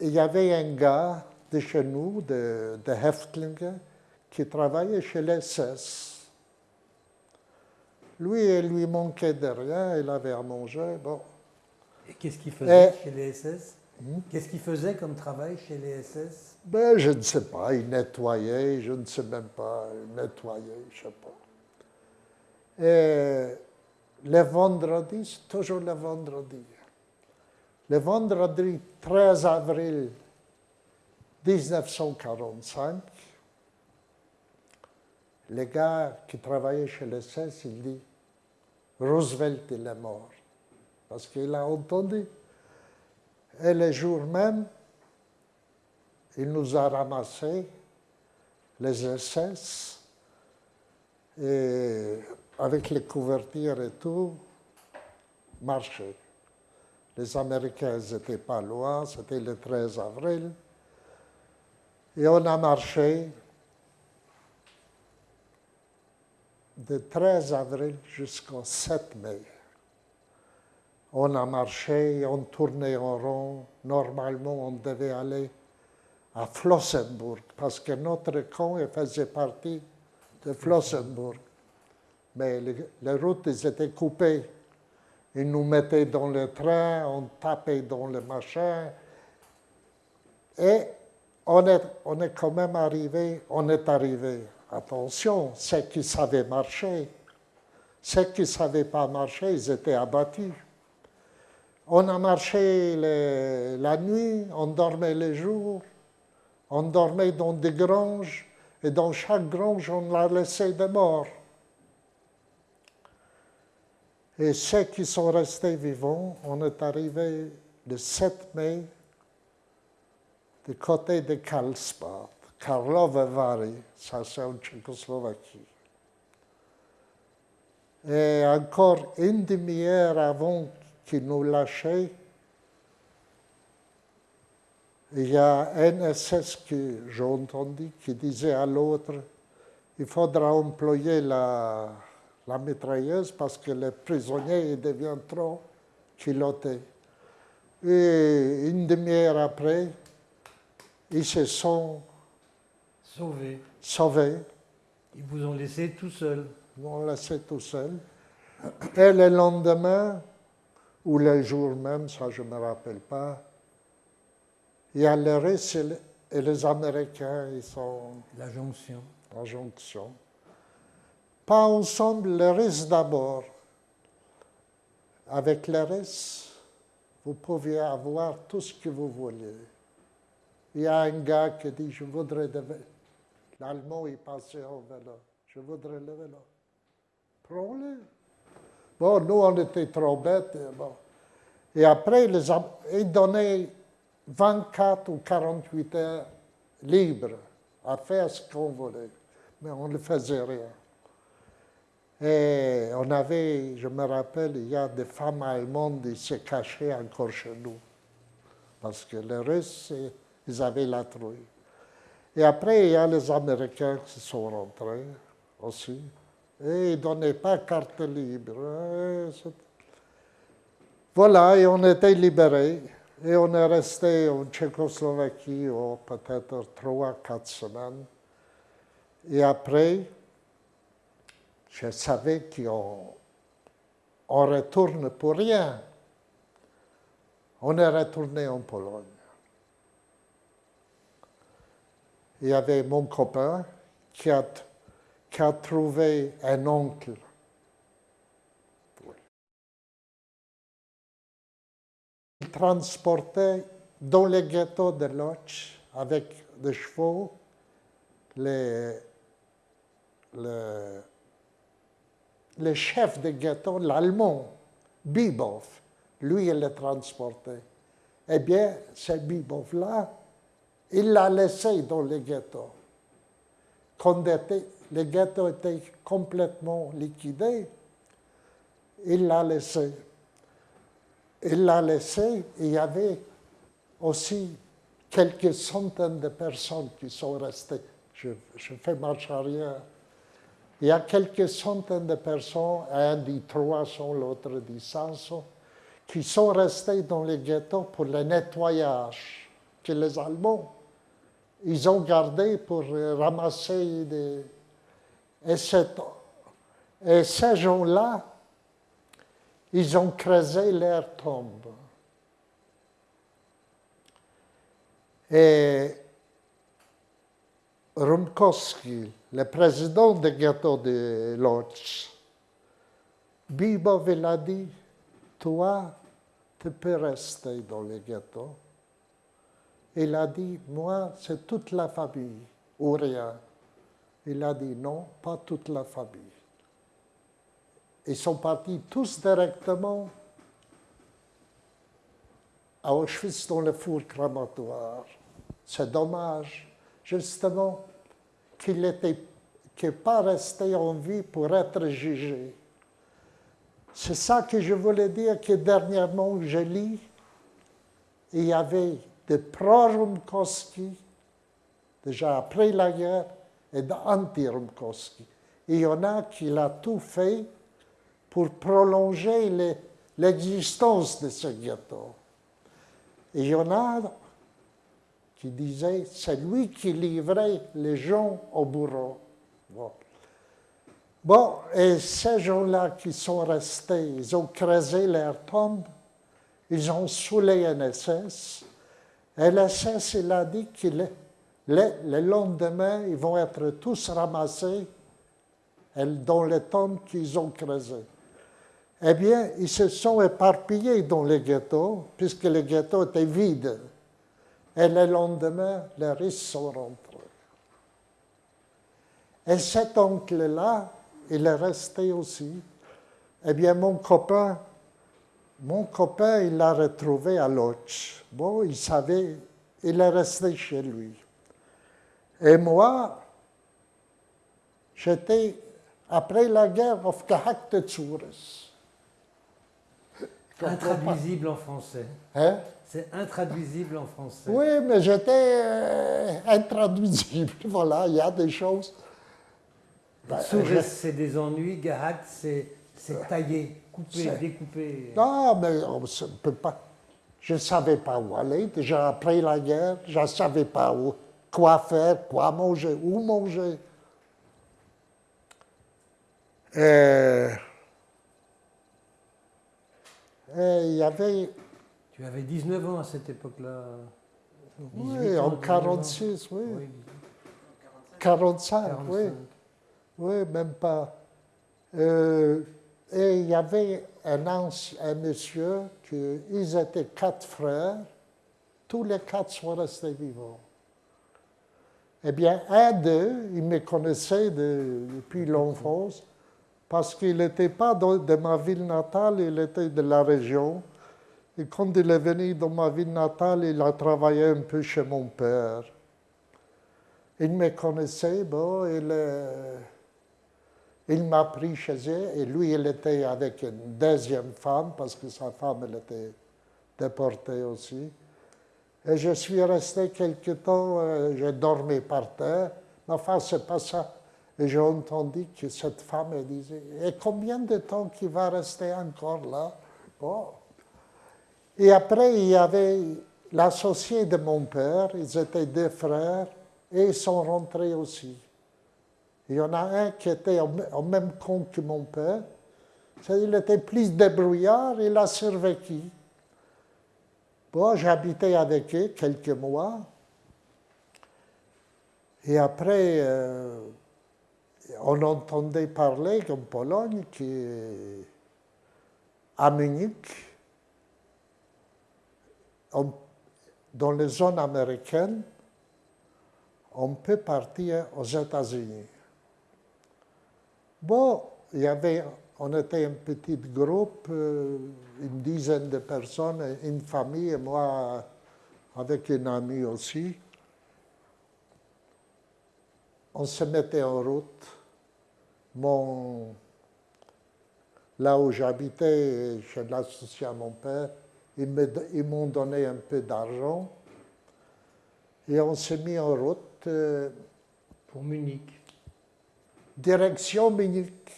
il y avait un gars de chez nous, de, de qui travaillait chez les SS. Lui, il lui manquait de rien, il avait à manger. Bon. Et qu'est-ce qu'il faisait chez les SS hmm? Qu'est-ce qu'il faisait comme travail chez les SS ben, Je ne sais pas. Il nettoyait, je ne sais même pas. Il nettoyait, je ne sais pas. Et le vendredi, c'est toujours le vendredi. Le vendredi 13 avril 1945, le gars qui travaillait chez le CES, il dit Roosevelt est mort. Parce qu'il a entendu. Et le jour même, il nous a ramassés, les SS, et avec les couvertures et tout, marché. Les Américains n'étaient pas loin, c'était le 13 avril. Et on a marché de 13 avril jusqu'au 7 mai. On a marché, on tournait en rond. Normalement, on devait aller à Flossenburg parce que notre camp faisait partie de Flossenburg. Mais les, routes étaient coupées. Ils nous mettaient dans le train, on tapait dans le machin. Et on est, on est quand même arrivé, on est arrivé, attention, ceux qui savaient marcher, ceux qui ne savaient pas marcher, ils étaient abattus. On a marché la nuit, on dormait les jours, on dormait dans des granges, et dans chaque grange, on l'a laissé de mort. Et ceux qui sont restés vivants, on est arrivé le 7 mai du côté de Karlsbad, Karlové Vary, ça c'est en Tchécoslovaquie. Et encore une demi-heure avant qu'ils nous lâchaient, il y a un SS que j'ai entendu qui disait à l'autre, il faudra employer la, mitrailleuse parce que les prisonniers deviennent trop culottés. Et une demi-heure après, ils se sont sauvés. sauvés. Ils vous ont laissé tout seul. Ils m'ont laissé tout seul. Et le lendemain, ou le jour même, ça je ne me rappelle pas, il y a les Russes et les Américains, ils sont... La jonction. La jonction. Pas ensemble, les Russes d'abord. Avec les Russes, vous pouviez avoir tout ce que vous vouliez. Il y a un gars qui dit, je voudrais de L'Allemand, il passait au vélo. Je voudrais le vélo. Prends-le. Bon, nous, on était trop bêtes. Bon. Et après, les, ils donnaient 24 ou 48 heures libres à faire ce qu'on voulait. Mais on ne faisait rien. Et on avait, je me rappelle, il y a des femmes allemandes qui se cachaient encore chez nous. Parce que les Russes, ils avaient la trouille. Et après, il y a les Américains qui sont rentrés aussi. Et ils ne donnaient pas carte libre. Voilà, et on était libérés. Et on est resté en Tchécoslovaquie oh, peut-être trois, quatre semaines. Et après, je savais qu'on on retourne pour rien. On est retourné en Pologne. Il y avait mon copain qui a, trouvé un oncle Il transportait dans les ghettos de Lodz avec des chevaux les, les, le chef de ghetto, l'allemand, Bibov, lui, il le transportait. Eh bien, ce Bibov-là, il l'a laissé dans le ghetto. Quand le ghetto était complètement liquidé, il l'a laissé il l'a laissé. Il y avait aussi quelques centaines de personnes qui sont restées. Je, fais marche arrière. Il y a quelques centaines de personnes, un dit 300, l'autre dit 500, qui sont restés dans les ghettos pour le nettoyage que les Allemands, ils ont gardé pour ramasser des... Et, ces gens-là, ils ont creusé leur tombe. Et Rumkowski, le président du ghetto de Lodz, Bibov a dit, toi, tu peux rester dans le ghetto. Il a dit, moi, c'est toute la famille, ou rien. Il a dit, non, pas toute la famille. Ils sont partis tous directement à Auschwitz dans le four cramatoire. C'est dommage, justement, qu'il n'ait pas resté en vie pour être jugé. C'est ça que je voulais dire que dernièrement, je lis, il y avait des pro-Rumkowski, déjà après la guerre, et d'anti-Rumkowski. Il y en a qui l'ont tout fait pour prolonger l'existence de ce ghetto. Et il y en a qui disaient, c'est lui qui livrait les gens au bourreau. Bon. et ces gens-là qui sont restés, ils ont creusé leur tombe, ils ont saoulé un SS, et l'SS, il a dit qu'il le, lendemain, ils vont être tous ramassés dans les tombes qu'ils ont creusées. Eh bien, ils se sont éparpillés dans les ghettos, puisque les ghettos étaient vides. Et le lendemain, les riches sont rentrés. Et cet oncle-là, il est resté aussi. Eh bien, mon copain, mon copain, il l'a retrouvé à Lodz. Bon, il savait, il est resté chez lui. Et moi, j'étais, après la guerre, auf gehackte. Intraduisible en français. Hein? C'est intraduisible en français. Oui, mais j'étais euh, intraduisible. Voilà, il y a des choses. Ben, c'est des ennuis, gehackt, c'est taillé, coupé, découpé. Non, mais on ne peut pas. Je ne savais pas où aller. Déjà après la guerre, je ne savais pas où, quoi faire, quoi manger, où manger. Et, il y avait. Tu avais 19 ans à cette époque-là. Oui, en 46, oui. 45, oui. Oui, même pas. Euh, et il y avait un, un monsieur, qui, ils étaient quatre frères, tous les quatre sont restés vivants. Eh bien, un d'eux, il me connaissait depuis l'enfance, parce qu'il n'était pas de, ma ville natale, il était de la région. Et quand il est venu dans ma ville natale, il a travaillé un peu chez mon père. Il me connaissait, bon, il, il m'a pris chez eux et lui, il était avec une deuxième femme parce que sa femme, elle était déportée aussi. Et je suis resté quelque temps, euh, j'ai dormi par terre. Mais enfin, c'est pas ça. Et j'ai entendu que cette femme elle disait Et combien de temps qu'il va rester encore là? Oh. Et après, il y avait l'associé de mon père, ils étaient deux frères, et ils sont rentrés aussi. Il y en a un qui était au même compte que mon père. Il était plus débrouillard, il a survécu. Bon, j'habitais avec eux quelques mois. Et après, euh, on entendait parler qu'en Pologne, qui, à Munich, dans les zones américaines, on peut partir aux États-Unis. Bon, on était un petit groupe, euh, une dizaine de personnes, une famille, et moi avec une amie aussi. On se mettait en route. Là où j'habitais, je l'associais à mon père, ils m'ont donné un peu d'argent et on s'est mis en route. Euh, pour Munich direction Munich.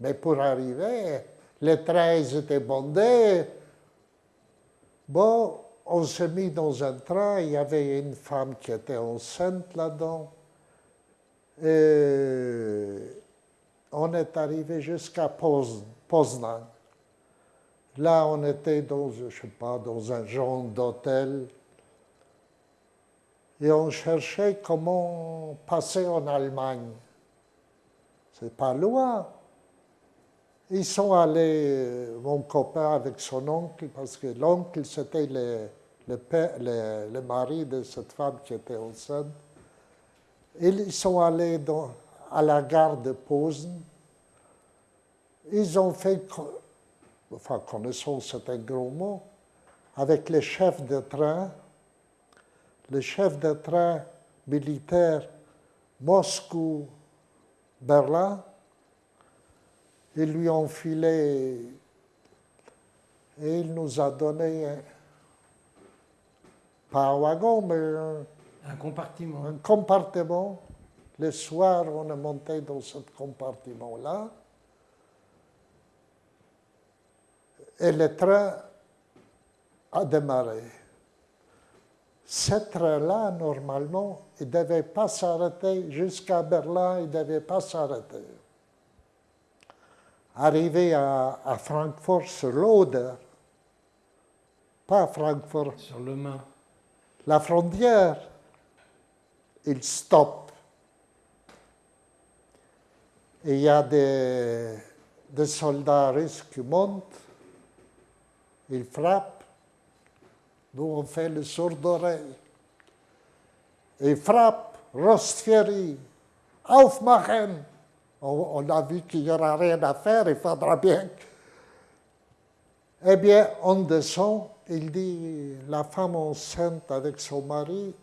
Mais pour arriver, les trains étaient bondés. Bon, on s'est mis dans un train, il y avait une femme qui était enceinte là-dedans. Et on est arrivé jusqu'à Poznan. Là, on était dans, je sais pas, dans un genre d'hôtel. Et on cherchait comment passer en Allemagne. C'est pas loin. Ils sont allés, mon copain avec son oncle, parce que l'oncle, c'était le, mari de cette femme qui était enceinte. Ils sont allés à la gare de Posen. Ils ont fait, enfin, connaissance, c'est un gros mot, avec les chefs de train, le chef de train militaire Moscou Berlin, ils lui ont filé et il nous a donné, pas un wagon, mais un, compartiment. Un compartiment. Le soir, on est monté dans ce compartiment-là. Et le train a démarré. Ce train-là, normalement, il ne devait pas s'arrêter jusqu'à Berlin, il ne devait pas s'arrêter. Arrivé à, Francfort sur l'Oder, pas Francfort. Sur le Main. La frontière. il stoppe. Et il y a des, des soldats russes qui montent, ils frappent. Nous, on fait le sourd d'oreille. Ils frappent, Rostfieri, aufmachen. On, on a vu qu'il n'y aura rien à faire, il faudra bien. Eh bien, on descend, il dit, la femme enceinte avec son mari,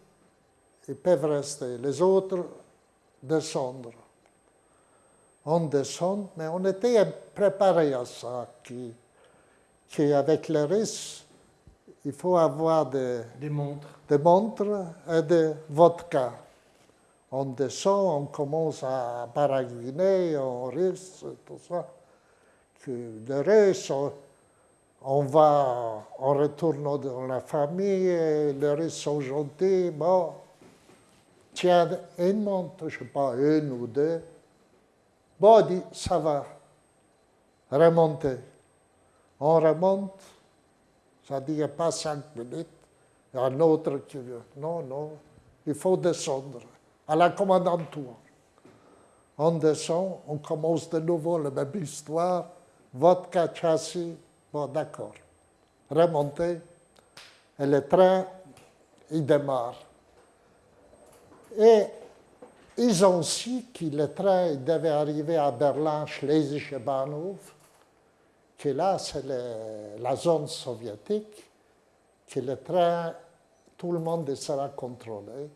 ils peuvent rester, les autres descendre. On descend, mais on était préparé à ça, qu'avec les Russes, il faut avoir des, Des montres. des montres et de vodka. On descend, on commence à baragouiner en russe, tout ça. Que les Russes, on, on va, on retourne dans la famille, les Russes sont gentils, bon. Tiens, une montre, je ne sais pas, une ou deux. Bon, on dit, ça va, remonter. On remonte, a pas cinq minutes. Il y a un autre qui veut. Non, non, il faut descendre à la commandanture. On descend, on commence de nouveau la même histoire. Vodka, châssis, bon, d'accord. Remonter. Et le train, il démarre. Et ils ont su que le train devait arriver à Berlin, Schlesische Bahnhof, que là, c'est la zone soviétique, que le train, tout le monde sera contrôlé.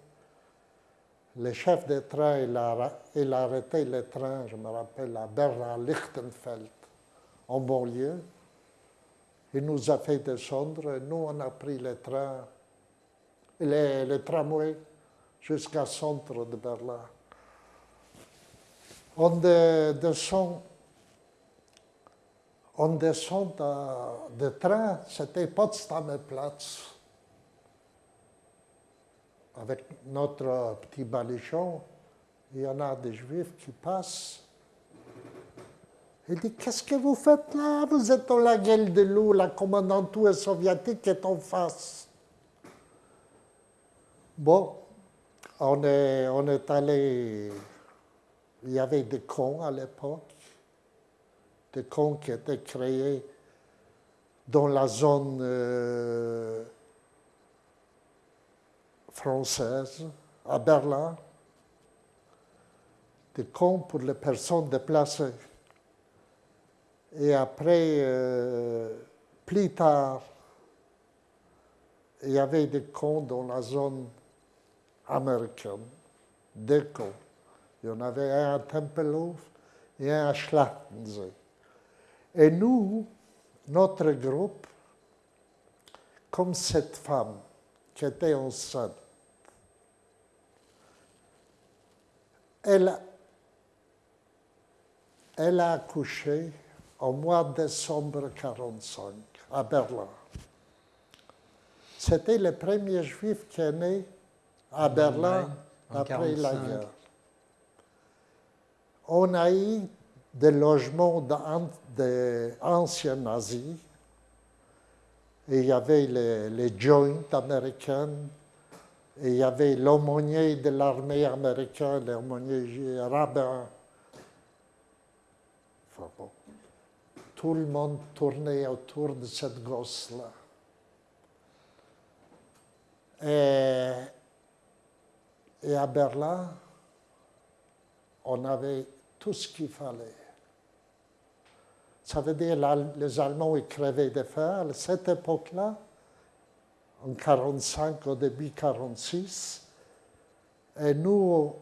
Le chef de train, il a, arrêté le train, je me rappelle, à Berlin-Lichtenfeld, en banlieue. Il nous a fait descendre, nous, on a pris le train, le, le tramway, jusqu'au centre de Berlin. On de- descend, on descend de, de train, c'était Potsdamer Platz, avec notre petit baluchon. Il y en a des juifs qui passent. Il dit, qu'est-ce que vous faites là? Vous êtes dans la gueule de loup, la commandanture soviétique est en face. Bon, on est, on est allé, il y avait des cons à l'époque, des cons qui étaient créés dans la zone euh, française, à Berlin, des cons pour les personnes déplacées. Et après, euh, plus tard, il y avait des cons dans la zone américaine, deux cons. Il y en avait un à Tempelhof et un à Schlachtensee. Et nous, notre groupe, comme cette femme qui était enceinte, elle, elle a accouché au mois de décembre 1945 à Berlin. C'était le premier juif qui est né à Berlin après la 45. guerre. On a eu des logements d'an- d'anciens nazis. Et il y avait les, joints américains, et il y avait l'aumônier de l'armée américaine, l'aumônier rabbin. Tout le monde tournait autour de cette gosse-là. Et à Berlin, on avait tout ce qu'il fallait. Ça veut dire que les Allemands ils crevaient de faim. À cette époque-là, en 1945, au début 1946, et nous,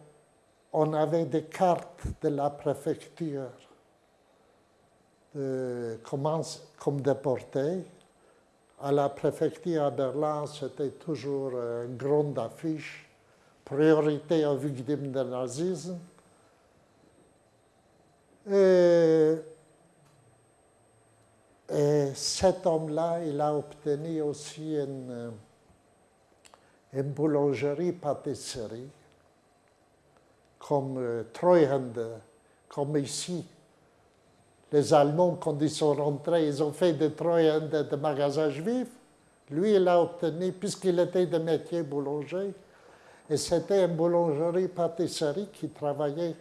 on avait des cartes de la préfecture de, comme, comme déportés. À la préfecture à Berlin, c'était toujours une grande affiche, priorité aux victimes du nazisme. Et, et cet homme-là, il a obtenu aussi une, une boulangerie-pâtisserie, comme euh, comme ici. Les Allemands, quand ils sont rentrés, ils ont fait des Treuhände de magasins juifs. Lui, il a obtenu, puisqu'il était de métier boulanger, Et c'était une boulangerie-pâtisserie qui travaillait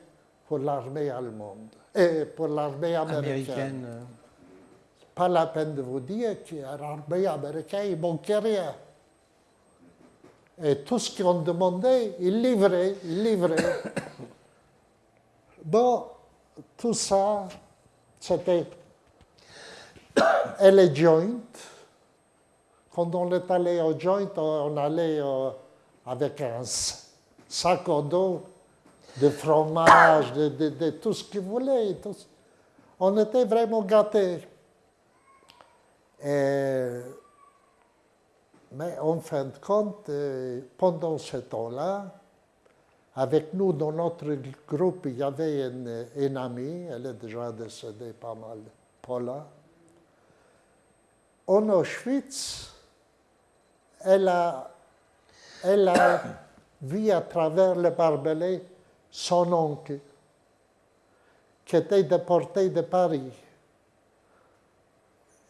pour l'armée allemande et pour l'armée américaine. Américaine. Pas la peine de vous dire manquait rien. Et tout ce qu'on demandait, il livrait, il livrait. Bon, tout ça, c'était. Et les joints. Quand on est allé au joint, on allait euh, avec un sac à dos de fromage, de, tout ce tout ce- On était vraiment gâtés. Et- mais en fin de compte, euh, pendant ce temps-là, avec nous, dans notre groupe, il y avait une, une amie, elle est déjà décédée pas mal, Paula. En Auschwitz, elle a, elle a vu à travers le barbelé son oncle, qui était déporté de Paris.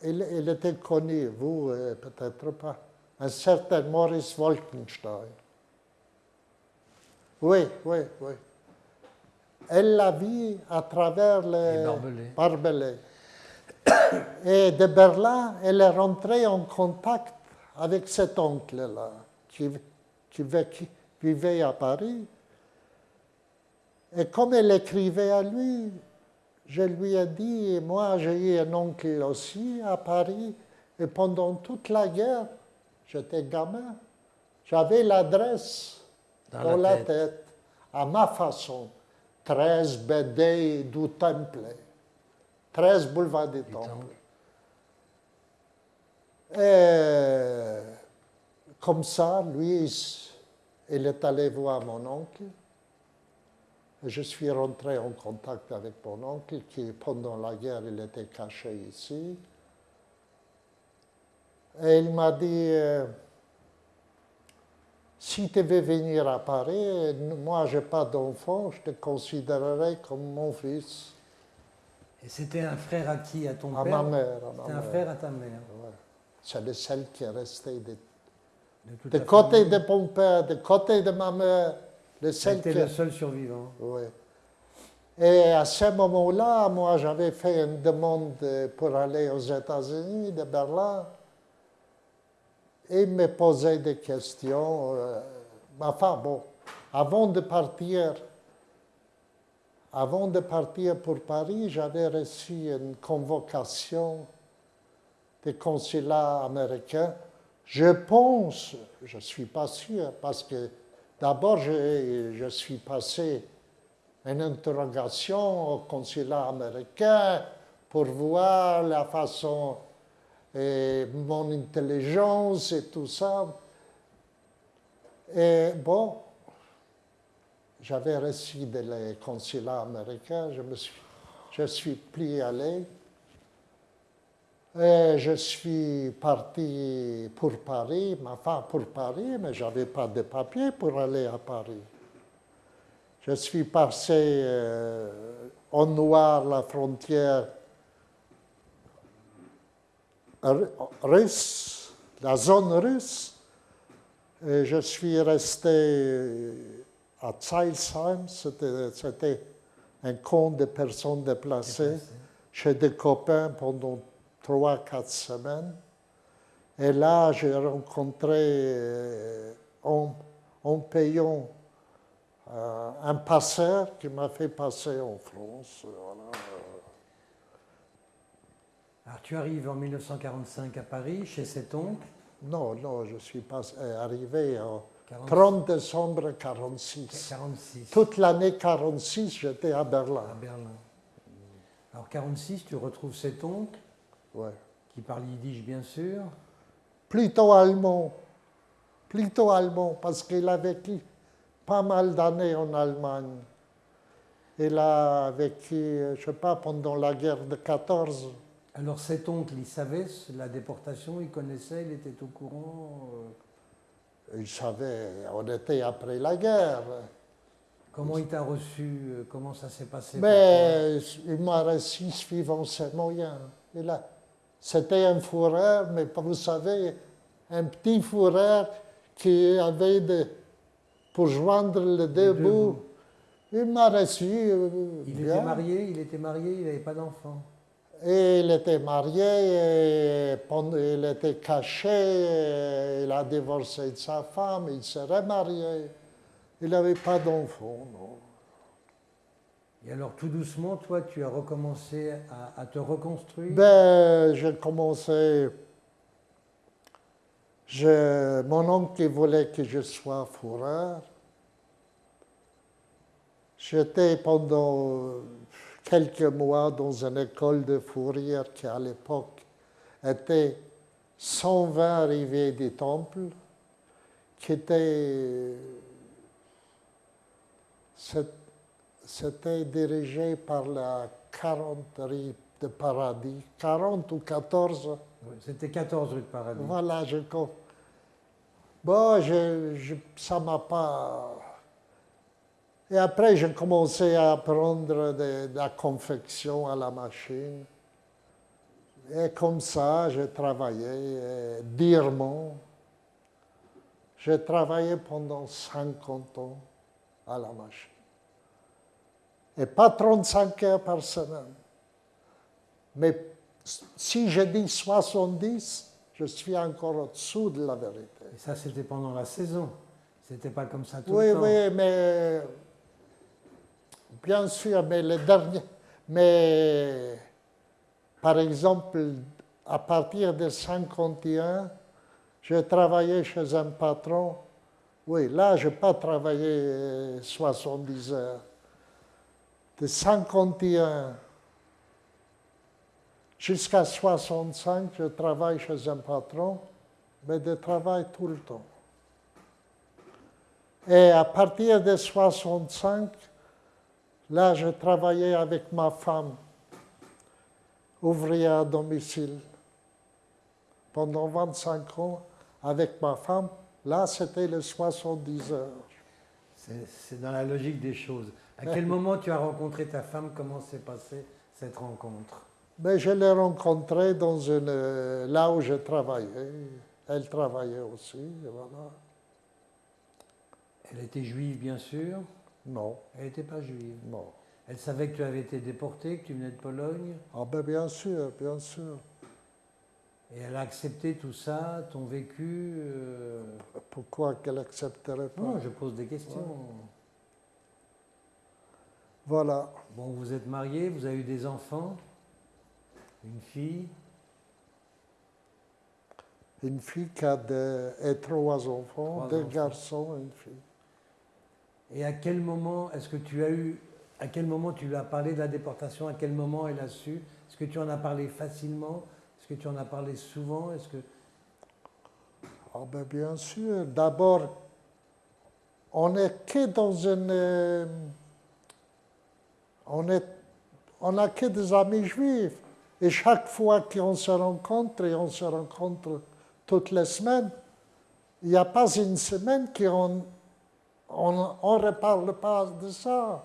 Il, il était connu, vous euh, peut-être pas, un certain Maurice Wolkenstein. Oui, oui, oui. Elle l'a vu à travers Les le barbelés. barbelé. Et de Berlin, elle est rentrée en contact avec cet oncle-là, qui, vivait à Paris. Et comme elle écrivait à lui, je lui ai dit, moi j'ai eu un oncle aussi à Paris, et pendant toute la guerre, j'étais gamin, j'avais l'adresse Dans dans, la tête. tête. à ma façon. 13 BD du Temple, 13 boulevard du Temple. Temple. Et comme ça, lui, il est allé voir mon oncle. Je suis rentré en contact avec mon oncle qui, pendant la guerre, il était caché ici. Et il m'a dit, euh, si tu veux venir à Paris, moi, je n'ai pas d'enfant, je te considérerai comme mon fils, Et c'était un frère à qui? À ton à père? ma mère. à ma C'était un mère. frère à ta mère. Ouais. C'est le seul qui est resté de, côté famille. de mon père, de côté de ma mère, le seul C'était qui le seul survivant. Oui. Et à ce moment-là, moi, j'avais fait une demande pour aller aux États-Unis, de Berlin. Et il me posait des questions. euh, Enfin, bon, avant de partir, avant de partir pour Paris, j'avais reçu une convocation des consulats américains. Je pense, je ne suis pas sûr, parce que d'abord, je, je suis passé une interrogation au consulat américain pour voir la façon, et mon intelligence et tout ça. Et bon, j'avais reçu des consulats américains, je me suis, je suis plus allé. Et je suis parti pour Paris, enfin pour Paris, mais je n'avais pas de papier pour aller à Paris. Je suis passé euh, en noir la frontière ru- russe, la zone russe. Et je suis resté à Zeilsheim, c'était c'était un camp de personnes déplacées, chez des copains pendant trois, quatre semaines. Et là, j'ai rencontré, euh, en, en payant euh, un passeur qui m'a fait passer en France. voilà. Alors tu arrives en 1945 à Paris, chez cet oncle? Non, non, je suis pas euh, arrivé 40 30 décembre 1946. 46 Toute l'année 1946, j'étais à Berlin. à Berlin. Alors 46, tu retrouves cet oncle? Ouais. qui parle yiddish bien sûr. Plutôt allemand. Plutôt allemand, parce qu'il a vécu pas mal d'années en Allemagne. Il a vécu, euh, je ne sais pas, pendant la guerre de 14. Alors cet oncle, il savait la déportation, il connaissait, il était au courant. euh, Il savait, on était après la guerre. Comment il t'a reçu euh, Comment ça s'est passé Mais il m'a reçu suivant ses moyens. C'était un fourreur, mais vous savez, un petit fourreur qui avait de, pour joindre les deux deux bouts. bouts. Il m'a reçu. euh, Il bien. était marié, il était marié, il n'avait pas d'enfant. Et il était marié, et il était caché, et il a divorcé de sa femme, il s'est remarié. Il n'avait pas d'enfant, non. Et alors tout doucement, toi, tu as recommencé à, te reconstruire? Ben, j'ai commencé. mon oncle voulait que je sois fourreur. J'étais pendant quelques mois dans une école de fourrière qui, à l'époque, était 120 arrivées du temple, qui était. c'est- C'était dirigé par la 40 rue de Paradis, 40 ou 14. Ouais, C'était 14 rue de Paradis. Voilà, je Bon, je, je- ça m'a pas. Et après, j'ai commencé à apprendre de, de la confection à la machine. Et comme ça, j'ai travaillé durement. J'ai travaillé pendant 50 ans à la machine. Et pas 35 heures par semaine. Mais si je dis 70, je suis encore au-dessous de la vérité. Et ça, c'était pendant la saison. C'était pas comme ça tout Oui, le temps. oui, mais bien sûr, mais le dernier, mais par exemple, à partir de 51, j'ai travaillé chez un patron. Oui, là, je n'ai pas travaillé euh, 70 heures. De 51 jusqu'à 65, je travaille chez un patron, mais je travaille tout le temps. Et à partir de 65, là, je travaillais avec ma femme, ouvrière à domicile. Pendant 25 ans, avec ma femme, là, c'était les 70 heures. C'est c'est dans la logique des choses. À quel moment tu as rencontré ta femme? Comment s'est passée cette rencontre? Mais je l'ai rencontrée dans une, là où je travaillais. Elle travaillait aussi, voilà. Elle était juive, bien sûr? Non, Elle n'était pas juive? non. Elle savait que tu avais été déporté, que tu venais de Pologne? Ah ben bien sûr, bien sûr. Et elle a accepté tout ça, ton vécu. euh, Pourquoi qu'elle accepterait pas? Non, je pose des questions. Voilà. Bon, vous êtes mariés, vous avez eu des enfants, une fille. Une fille qui a et trois enfants, Trois deux enfants. garçons et une fille. Et à quel moment est-ce que tu as eu, à quel moment tu lui as parlé de la déportation? À quel moment elle a su? Est-ce que tu en as parlé facilement? Est-ce que tu en as parlé souvent? Est-ce que Ah ben bien sûr. D'abord, on n'est que dans une... on on n'a que des amis juifs. Et chaque fois qu'on se rencontre, et on se rencontre toutes les semaines, il n'y a pas une semaine qu'on on ne reparle pas de ça.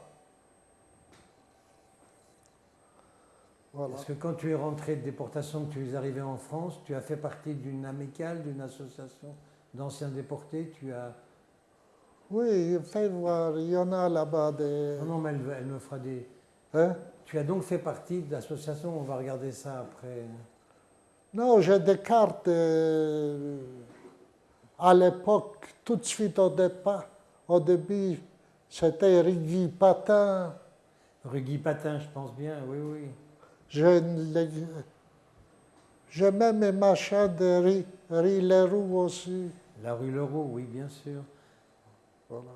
Est-ce que quand tu es rentré de déportation, que tu es arrivé en France, tu as fait partie d'une amicale, d'une association d'anciens déportés Tu as Oui, fais voir, il y en a là-bas des... non, non, mais elle, elle me fera des. Hein? Tu as donc fait partie de l'association. On va regarder ça après. Non, j'ai des cartes euh, à l'époque, tout de suite au départ. Au début, c'était Rigui Patin. Rue Guy Patin, je pense bien. Oui, oui. J'ai les- même un machin de Ri Leroux aussi. La rue Leroux, oui, bien sûr. Voilà.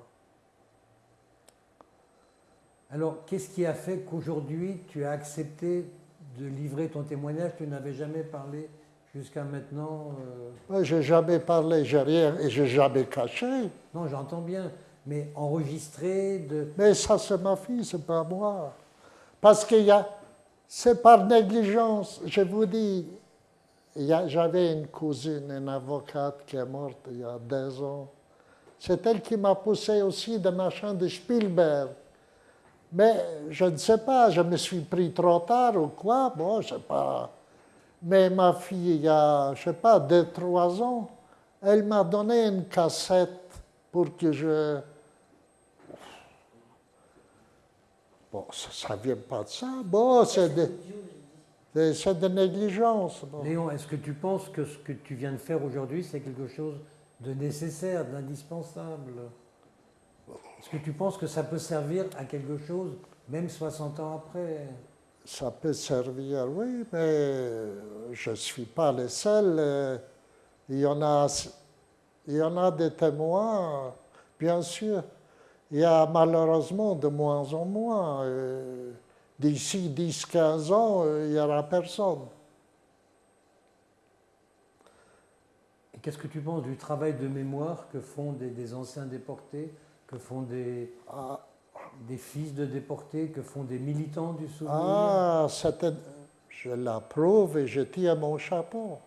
Alors, qu'est-ce qui a fait qu'aujourd'hui tu as accepté de livrer ton témoignage? Tu n'avais jamais parlé jusqu'à maintenant euh, Moi, j'ai jamais parlé, j'ai rien, et j'ai jamais caché. Non, j'entends bien, mais enregistré de. Mais ça, c'est ma fille, c'est pas moi. Parce qu'il y a, c'est par négligence. Je vous dis, j'avais une cousine, une avocate qui est morte il y a deux ans. C'est elle qui m'a poussé aussi de machin de Spielberg. Mais je ne sais pas, je me suis pris trop tard ou quoi, bon, je sais pas. Mais ma fille, il y a, je sais pas, deux, trois ans, elle m'a donné une cassette pour que je... Bon, ça ne vient pas de ça. Bon, c'est de, de, de négligence. Léon, est-ce que tu penses que ce que tu viens de faire aujourd'hui, c'est quelque chose de nécessaire, d'indispensable Est-ce que tu penses que ça peut servir à quelque chose, même 60 ans après? Ça peut servir, oui, mais je ne suis pas le seul. Il y en a, il y en a des témoins, bien sûr. Il y a malheureusement de moins en moins. euh, D'ici 10-15 ans, euh, il n'y aura personne. Qu'est-ce que tu penses du travail de mémoire que font des, des anciens déportés, que font des, Ah, des fils de déportés, que font des militants du souvenir? Ah, je l'approuve et je tire mon chapeau.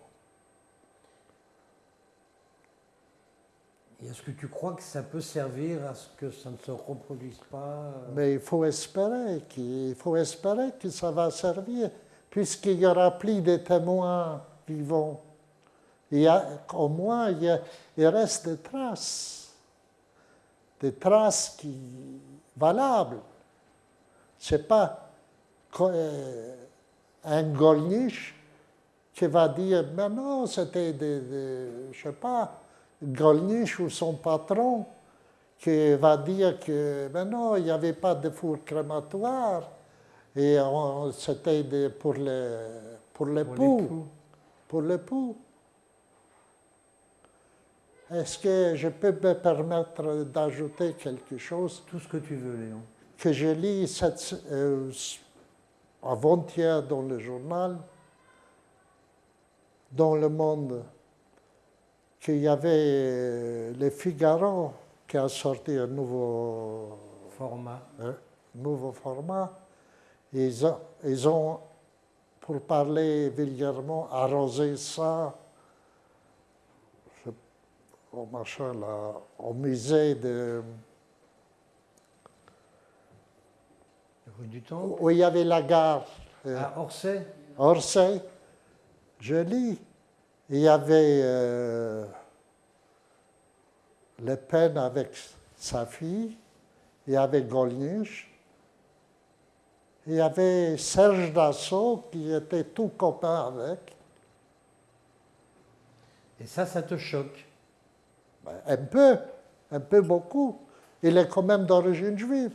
Et est-ce que tu crois que ça peut servir à ce que ça ne se reproduise pas? Mais il faut espérer qu'il faut espérer que ça va servir, puisqu'il y aura plus de témoins vivants. Il y a, au moins, il, y a- il reste des traces, des traces qui valables. C'est pas co- euh, un Golnisch qui va dire, mais non, c'était des, des- je sais pas, Golnisch ou son patron qui va dire que mais non, il n'y avait pas de four crématoire et c'était pour l'époux pour l'époux. Est-ce que je peux me permettre d'ajouter quelque chose? Tout ce que tu veux, Léon. que je lis cette, euh, avant-hier dans le journal, dans le monde, qu'il y avait euh, le Figaro qui a sorti un nouveau Format. un nouveau format. Ils ont, ils ont, pour parler vulgairement, arrosé ça au machin là, au musée de Rue du Temple. où il y avait la gare euh, À Orsay Orsay. Je lis. Il y avait euh, Le Pen avec sa fille, il y avait Golnisch, il y avait Serge Dassault qui était tout copain avec. Et ça, ça te choque. Ben, Un peu, un peu beaucoup. Il est quand même d'origine juive.